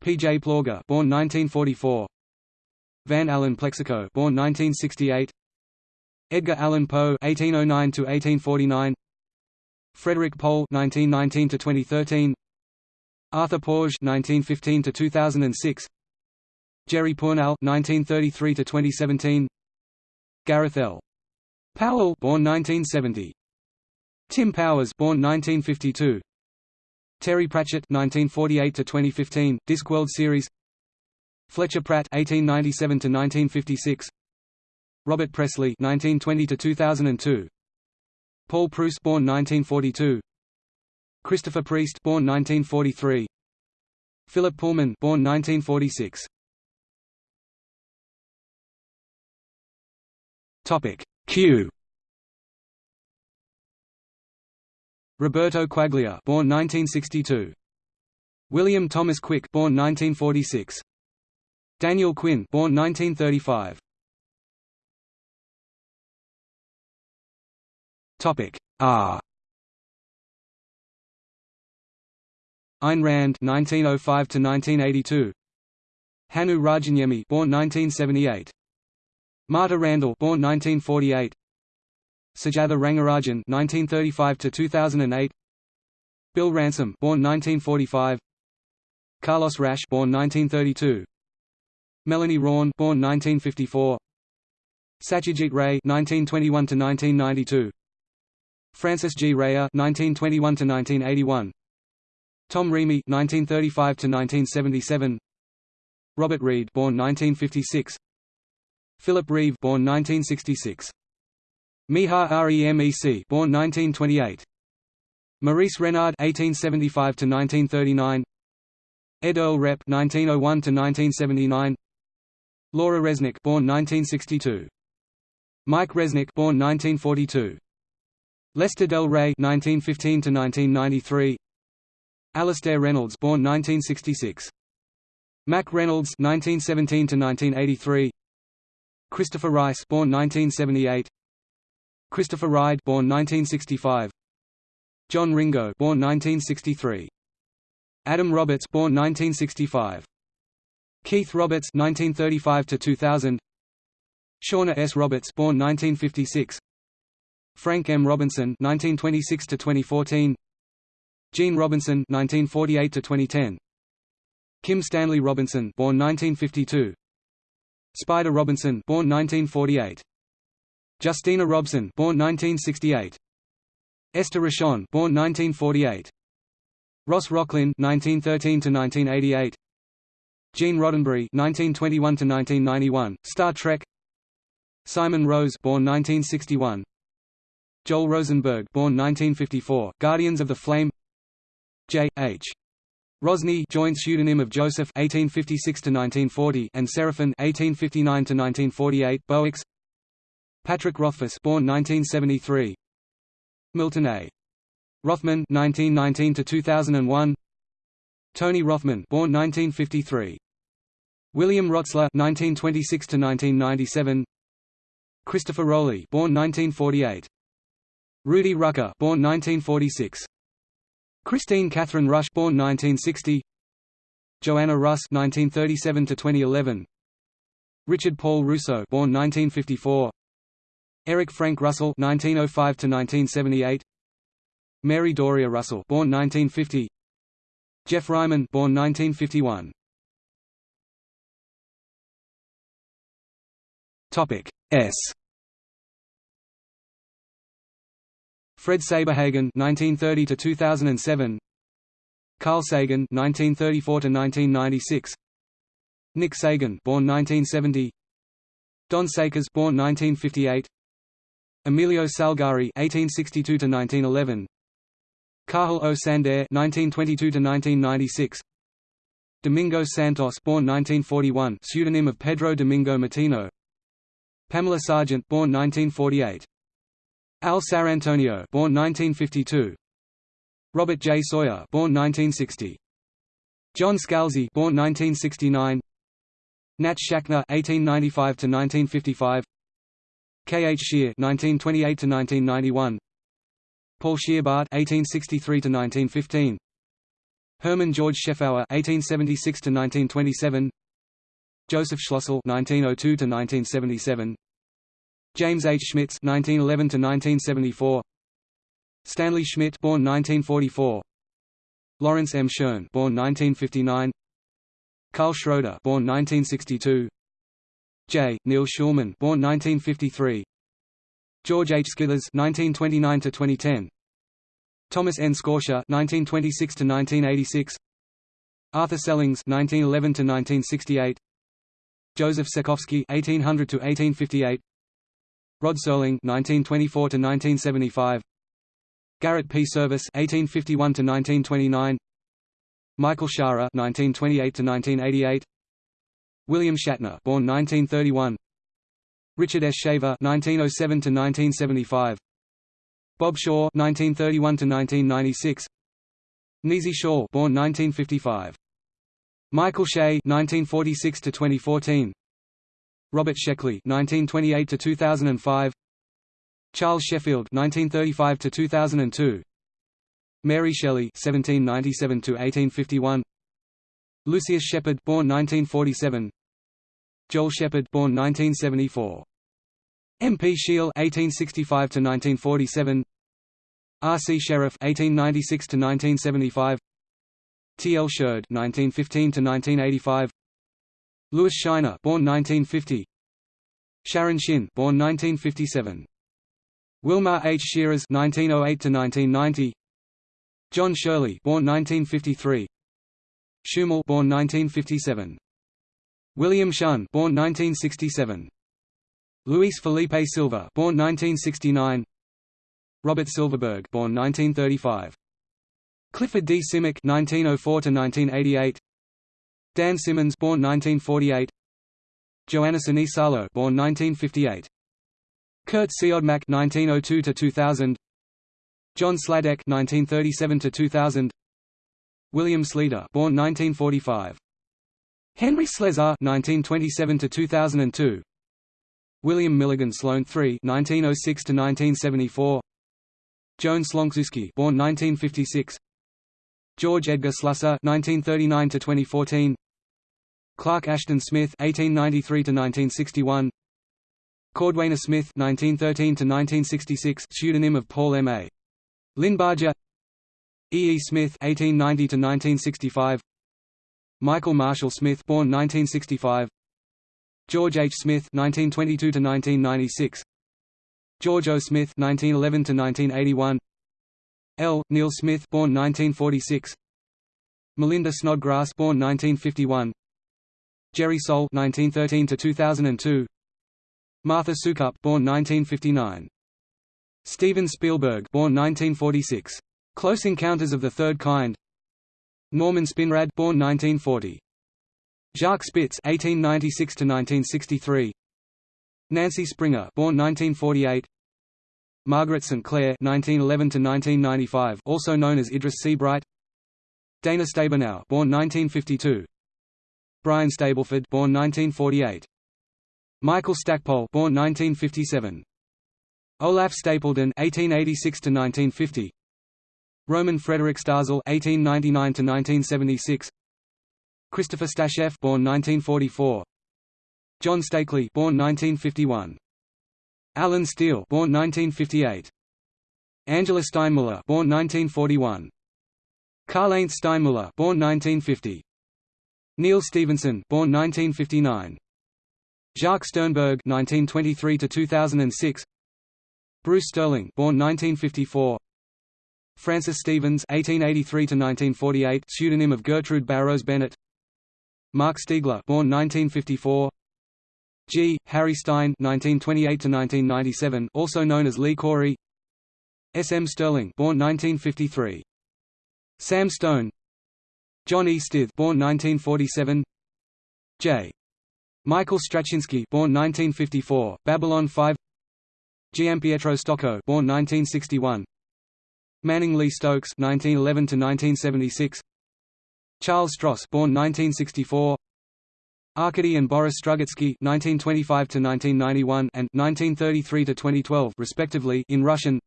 P. J. Plauger born 1944 Van Allen Plexico, born 1968. Edgar Allan Poe 1809 to 1849. Frederik Pohl (1919–2013). Arthur Porges (1915–2006). Jerry Pournelle (1933–2017). Gareth L. Powell, born 1970. Tim Powers, born 1952. Terry Pratchett (1948–2015), Discworld series. Fletcher Pratt (1897–1956), Robert Presslie (1920–2002), Paul Proust, born 1942, Christopher Priest, born 1943, Philip Pullman, born 1946. Topic Q. Roberto Quaglia, born 1962. William Thomas Quick born 1946 Daniel Quinn born 1935 Topic R Ayn Rand 1905 to 1982 Hannu Rajaniemi born 1978 Marta Randall born 1948 Sujatha Rangarajan 1935 to 2008 Bill Ransom born 1945 Carlos Rasch born 1932 Melanie Rawn born 1954 Satyajit Ray 1921 to 1992 Francis G. Rayer 1921 to 1981 Tom Reamy 1935 to 1977 Robert Reed born 1956 Philip Reeve born 1966 Miha Remec born 1928 Maurice Renard 1875 to 1939 Ed Earl Repp 1901 to 1979 Laura Resnick born 1962 Mike Resnick born 1942 Lester Del Rey 1915 to 1993 Alastair Reynolds born 1966 Mack Reynolds 1917 to 1983 Christopher Rice born 1978 Christopher Ride born 1965 John Ringo born 1963 Adam Roberts born 1965 Keith Roberts 1935 to 2000 Shauna S. Roberts born 1956 Frank M. Robinson 1926 to 2014 Gene Robinson 1948 to 2010 Kim Stanley Robinson born 1952 Spider Robinson born 1948 Justina Robson born 1968 Esther Rochon born 1948 Ross Rocklynne 1913 to 1988 Gene Roddenberry 1921 to 1991 Star Trek. Simon Rose born 1961 Joel Rosenberg born 1954 Guardians of the Flame J. H. Rosny joint pseudonym of Joseph 1856 to 1940 and Seraphin 1859 to 1948 Boex. Patrick Rothfuss born 1973 Milton A. Rothman 1919 to 2001 Tony Rothman born 1953 William Rotsler 1926 to 1997 Christopher Rowley born 1948 Rudy Rucker born 1946 Kristine Kathryn Rusch born 1960 Joanna Russ 1937 to 2011 Richard Paul Russo born 1954 Eric Frank Russell 1905 to 1978 Mary Doria Russell born 1950 Jeff Ryman born 1951 Topic S Fred Saberhagen 1930 to 2007 Carl Sagan 1934 to 1996 Nick Sagan born 1970 Don Sakers born 1958 Emilio Salgari 1862 to 1911 Cathal Ó Sándair 1922 to 1996 Domingo Santos born 1941 pseudonym of Pedro Domingo Matino Pamela Sargent born 1948 Al Sarantonio born 1952 Robert J. Sawyer born 1960 John Scalzi born 1969 Nat Schachner 1895 to 1955 K. H. Scheer (1928–1991), Paul Scheerbart (1863–1915), Hermann George Scheffauer 1876 to 1927. Joseph Schlossel (1902–1977), James H. Schmitz (1911–1974), Stanley Schmidt (born 1944), Lawrence M. Schoen (born 1959), Karl Schroeder (born 1962), J. Neil Schulman, born 1953. George H. Skithers (1929–2010). Thomas N. Scortia (1926–1986). Arthur Sellings (1911–1968). Joseph Sekowsky (1800–1858). Rod Serling (1924–1975). Garrett P. Service (1851–1929). Michael Shaara (1928–1988). William Shatner, born 1931. Richard S. Shaver, (1907–1975), Bob Shaw, (1931–1996), Nisi Shawl born 1955. Michael Shea 1946 to 2014. Robert Sheckley 1928 to 2005. Charles Sheffield 1935 to 2002. Mary Shelley 1797 to 1851. Lucius Shepard born 1947. Joel Shepherd born 1974. M. P. Shiel 1865 to 1947. R. C. Sherriff 1896 to 1975. T. L. Sherred 1915 to 1985. Lewis Shiner born 1950. Sharon Shinn born 1957. Wilmar H. Shiras 1908 to 1990. John Shirley born 1953. Schumel born 1957. William Shunn born 1967. Luis Felipe Silva born 1969. Robert Silverberg born 1935. Clifford D. Simak 1904 to 1988. Dan Simmons born 1948. Johanna Sinisalo born 1958. Kurt Siodmak 1902 to 2000. John Sladek 1937 to 2000. William Sleator born 1945. Henry Slesar 1927 to 2002. William Milligan Sloane III 1906 to 1974. Joan Slonczewski born 1956. George Edgar Slusser 1939 to 2014. Clark Ashton Smith 1893 to 1961. Cordwainer Smith 1913 to 1966 pseudonym of Paul M. A. Linebarger E. E. Smith 1890 to 1965 Michael Marshall Smith born 1965 George H. Smith 1922 to 1996 George O. Smith 1911 to 1981 L. Neil Smith born 1946 Melinda Snodgrass born 1951 Jerry Sohl 1913 to 2002 Martha Soukup born 1959 Steven Spielberg born 1946 Close Encounters of the Third Kind. Norman Spinrad born 1940 Jacques Spitz (1896–1963), Nancy Springer, born 1948, Margaret St. Clair (1911–1995), also known as Idris Seabright, Dana Stabenow, born 1952, Brian Stableford, born 1948, Michael Stackpole, born 1957, Olaf Stapledon 1886 to 1950. Roman Frederick Starzl 1899 to 1976. Christopher Stasheff born 1944 John Stakely born 1951 Allen Steele born 1958 Angela Steinmuller born 1941 Karl-Heinz Steinmuller born 1950 Neal Stephenson, born 1959 Jacques Sternberg 1923 to 2006 Bruce Sterling born 1954 Francis Stevens 1883 to 1948 pseudonym of Gertrude Barrows Bennett Marc Stiegler, born 1954. G. Harry Stine, 1928 to 1997, also known as Lee Corey. S. M. Stirling, born 1953. Sam Stone. John E. Stith, born 1947. J. Michael Straczynski, born 1954, Babylon 5. Gianpietro Stocco, born 1961. Manning Lee Stokes, 1911 to 1976. Charles Stross born 1964 Arkady and Boris Strugatsky 1925 to 1991 and 1933 to 2012 respectively in Russian.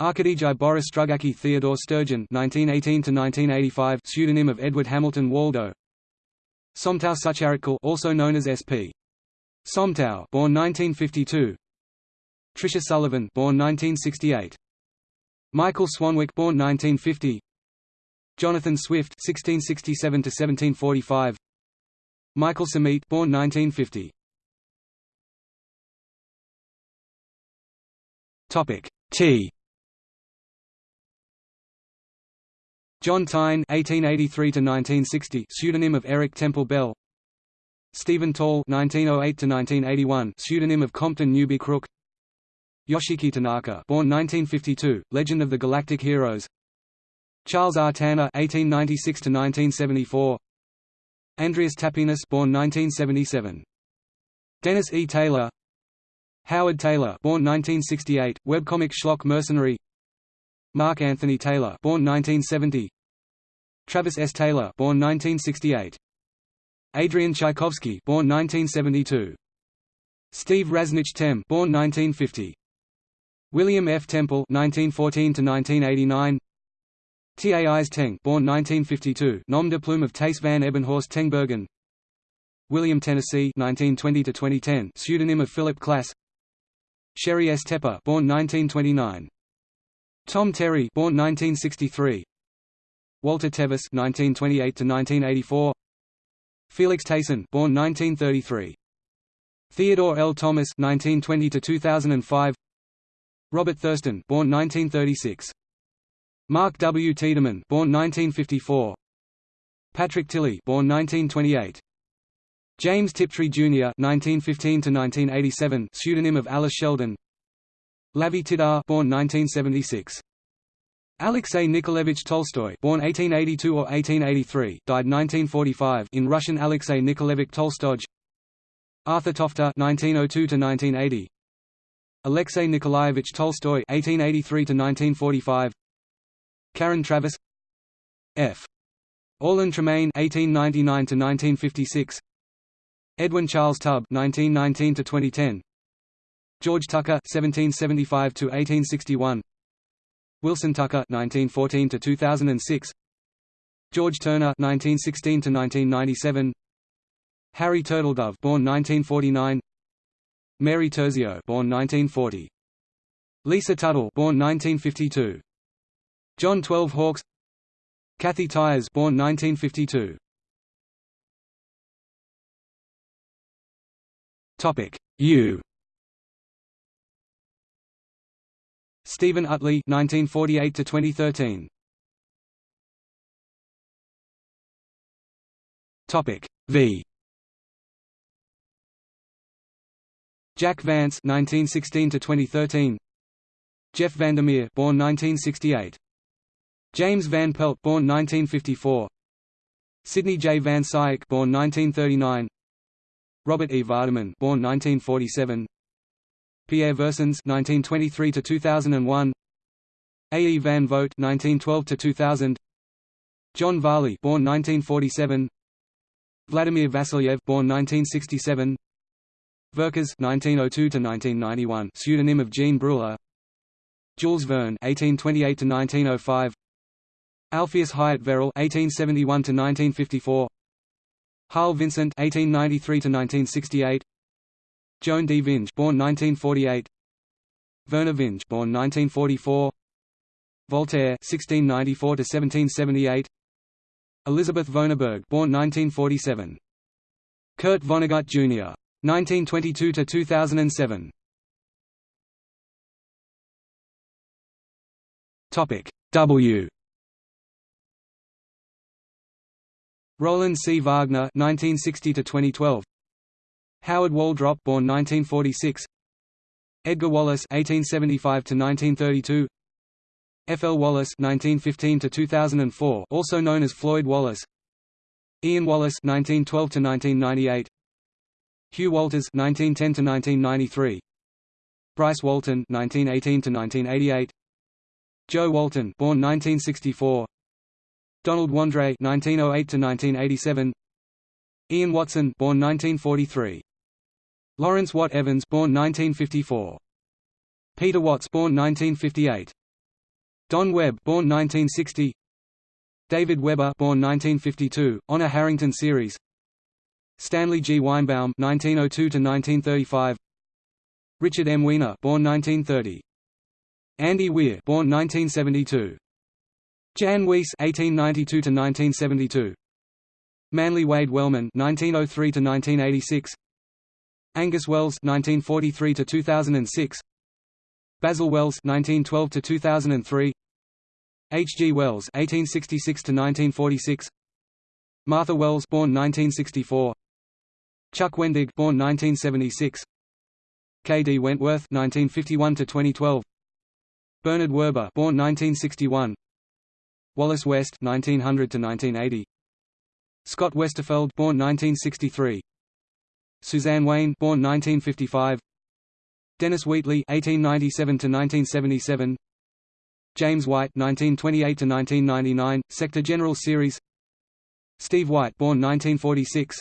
Arkadijai Boris Strugatsky Theodore Sturgeon (1918–1985), pseudonym of Edward Hamilton Waldo. Somtow Sucharitkul, also known as S.P. Somtow, born 1952. Tricia Sullivan, born 1968. Michael Swanwick, born 1950. Jonathan Swift 1667 to 1745. Michael Samete, born 1950. Topic T. John Taine (1883–1960), pseudonym of Eric Temple Bell. Stephen Tall (1908–1981), pseudonym of Compton Newby Crook. Yoshiki Tanaka, born 1952, Legend of the Galactic Heroes. Charles R. Tanner (1896–1974), Andreas Tapinas, born 1977, Dennis E. Taylor, Howard Taylor, born 1968, webcomic schlock mercenary, Mark Anthony Taylor, born 1970, Travis S. Taylor, born 1968. Adrian Tchaikovsky, born 1972. Steve Rasnic Tem, born 1950. William F. Temple, 1914 to 1989. Thais Teng, born 1952, nom de plume of Thijs van Ebbenhorst Tengbergen. William Tennessee, 1920 to 2010, pseudonym of Philip Klass. Sheri S. Tepper, born 1929. Tom Terry, born 1963. Walter Tevis, 1928 to 1984. Felix Tayson, born 1933. Theodore L. Thomas, 1920 to 2005. Robert Thurston, born 1936. Mark W. Tiedemann, born 1954. Patrick Tilley, born 1928. James Tiptree Jr. (1915–1987), pseudonym of Alice Sheldon. Lavie Tidhar, born 1976. Oh Alexei Nikolaevich Tolstoy, born 1882 or 1883, died 1945, in Russian Alexei Nikolaevich Tolstoj. Arthur Tofte 1902 to 1980 Alexei Nikolaevich Tolstoy 1883 to 1945 Karen Traviss. F. Orlin Tremaine 1899 to 1956 Edwin Charles Tubb 1919 to 2010 George Tucker (1775–1861). Wilson Tucker 1914 to 2006 George Turner 1916 to 1997 Harry Turtledove, born 1949. Mary Terzio, born 1940. Lisa Tuttle, born 1952. John Twelve Hawks. Kathy Tyers, born 1952. Topic U. Stephen Utley, 1948 to 2013. Topic V. Jack Vance, 1916 to 2013. Jeff Vandermeer, born 1968. James Van Pelt, born 1954. Sidney J. Van Scyoc, born 1939. Robert E. Vardaman, born 1947. Pierre Versins (1923–2001), A. E. Van Vogt (1912–2000), John Varley (born 1947), Vladimir Vasilyev (born 1967), Vercors (1902–1991), pseudonym of Jean Bruller, Jules Verne (1828–1905), Alpheus Hyatt Verrill (1871–1954), Harl Vincent (1893–1968), Joan D. Vinge, born 1948. Vernor Vinge, born 1944. Voltaire, 1694 to 1778. Elisabeth Vonarburg, born 1947. Kurt Vonnegut Jr. 1922 to 2007. Topic W. Roland C. Wagner 1960 to 2012. Howard Waldrop, born 1946. Edgar Wallace 1875 to 1932 F. L. Wallace 1915 to 2004 also known as Floyd Wallace. Ian Wallace 1912 to 1998 Hugh Walters 1910 to 1993 Bryce Walton 1918 to 1988 Jo Walton, born 1964. Donald Wandrei 1908 to 1987 Ian Watson, born 1943. Lawrence Watt Evans born 1954. Peter Watts born 1958. Don Webb born 1960. David Weber born 1952, Honor Harrington series. Stanley G. Weinbaum 1902 to 1935. Richard M. Weiner born 1930. Andy Weir born 1972. Jan Weiss 1892 to 1972. Manly Wade Wellman 1903 to 1986. Angus Wells 1943 to 2006 Basil Wells 1912 to 2003 H. G. Wells 1866 to 1946 Martha Wells born 1964 Chuck Wendig born 1976 K. D. Wentworth 1951 to 2012 Bernard Werber born 1961 Wallace West 1900 to 1980 Scott Westerfeld born 1963 Suzanne Wayne born 1955 Dennis Wheatley 1897 to 1977 James White 1928 to 1999 Sector General Series. Steve White, born 1946.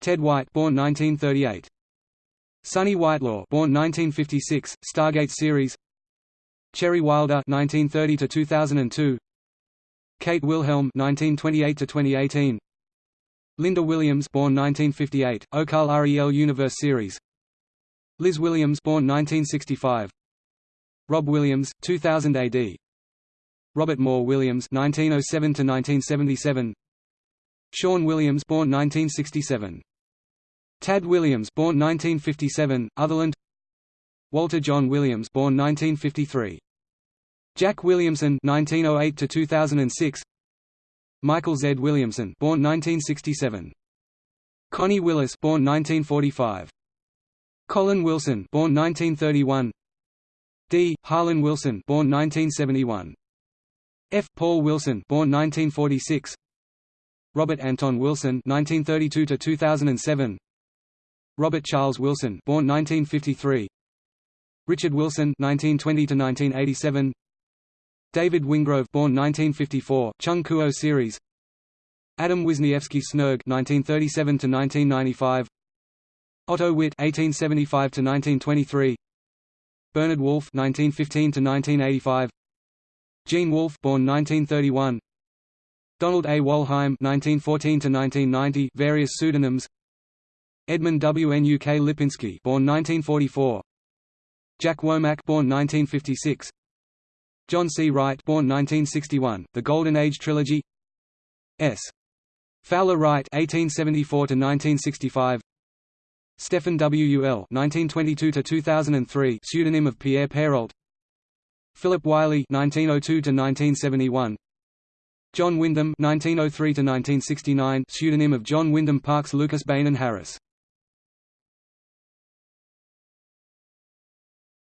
Ted White, born 1938. Sonny Whitelaw, born 1956, Stargate series. Cherry Wilder, 1930 to 2002. Kate Wilhelm, 1928 to 2018. Lynda Williams, born 1958, Okal Rel Universe series. Liz Williams, born 1965. Rob Williams, 2000 AD. Robert Moore Williams, 1907 to 1977. Sean Williams, born 1967. Tad Williams, born 1957, Otherland. Walter John Williams, born 1953. Jack Williamson, 1908 to 2006. Michael Z. Williamson, born 1967. Connie Willis, born 1945. Colin Wilson, born 1931. D. Harlan Wilson, born 1971. F. Paul Wilson, born 1946. Robert Anton Wilson, 1932 to 2007. Robert Charles Wilson, born 1953. Richard Wilson, 1920 to 1987. David Wingrove, born 1954, Chung Kuo series. Adam Wisniewski Snerg, 1937 to 1995. Otto Witt, 1875 to 1923. Bernard Wolfe, 1915 to 1985. Gene Wolfe, born 1931. Donald A. Wollheim, 1914 to 1990, various pseudonyms. Edmund W. N. U. K. Lipinski born 1944. Jack Womack born 1956. John C. Wright born 1961, The Golden Age Trilogy S. Fowler Wright 1874 to 1965. Stephen W. U. L. 1922 to 2003, pseudonym of Pierre Pairault. Philip Wylie 1902 to 1971. John Wyndham 1903 to 1969, pseudonym of John Wyndham Parkes Lucas Beynon Harris.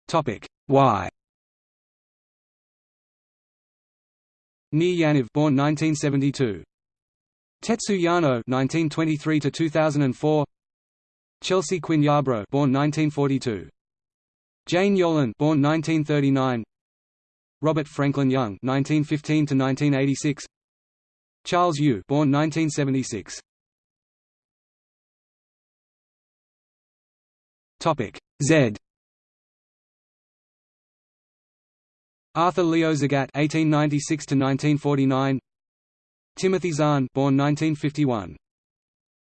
Topic Y. Nir Yaniv, born 1972. Tetsu Yano, 1923 to 2004. Chelsea Quinn Yarbro, born 1942. Jane Yolen, born 1939. Robert Franklin Young, 1915 to 1986. Charles Yu, born 1976. Topic Z. Arthur Leo Zagat (1896–1949), Timothy Zahn, born 1951,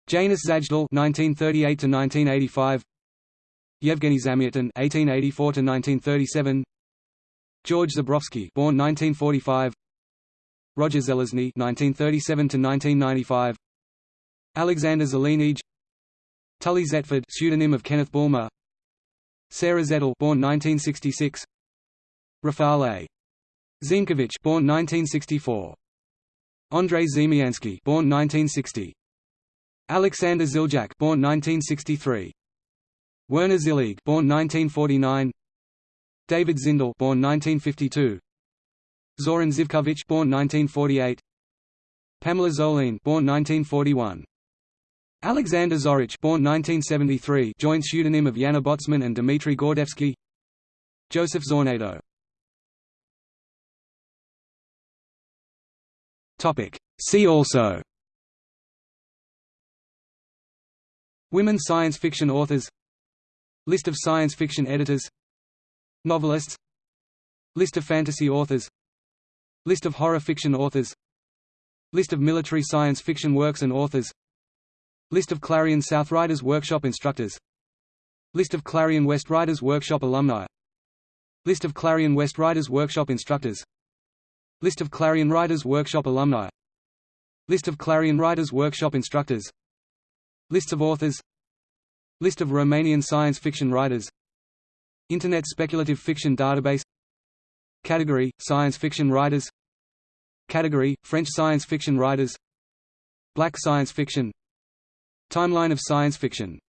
Janusz Zajdel (1938–1985), Yevgeny Zamyatin (1884–1937), George Zebrowski born 1945, Roger Zelazny (1937–1995), Alexander Zelenij, Tully Zetford, pseudonym of Kenneth Bulmer, Sarah Zettel, born 1966. Rafal A. Ziemkiewicz born 1964. Andrei Ziemianski born 1960. Alexander Ziljak born 1963. Werner Zillig born 1949. David Zindell born 1952. Zoran Zivkovic born 1948. Pamela Zoline born 1941. Alexander Zorich born 1973 joint pseudonym of Yana Botsman and Dmitry Gordevsky Joseph Zornado Topic. See also. Women science fiction authors. List of science fiction editors. Novelists. List of fantasy authors. List of horror fiction authors. List of military science fiction works and authors. List of Clarion South Writers Workshop instructors. List of Clarion West Writers Workshop alumni. List of Clarion West Writers Workshop instructors List of Clarion Writers Workshop alumni. List of Clarion Writers Workshop instructors. Lists of authors. List of Romanian science fiction writers. Internet speculative fiction database. Category – Science fiction writers. Category – French science fiction writers. Black science fiction. Timeline of science fiction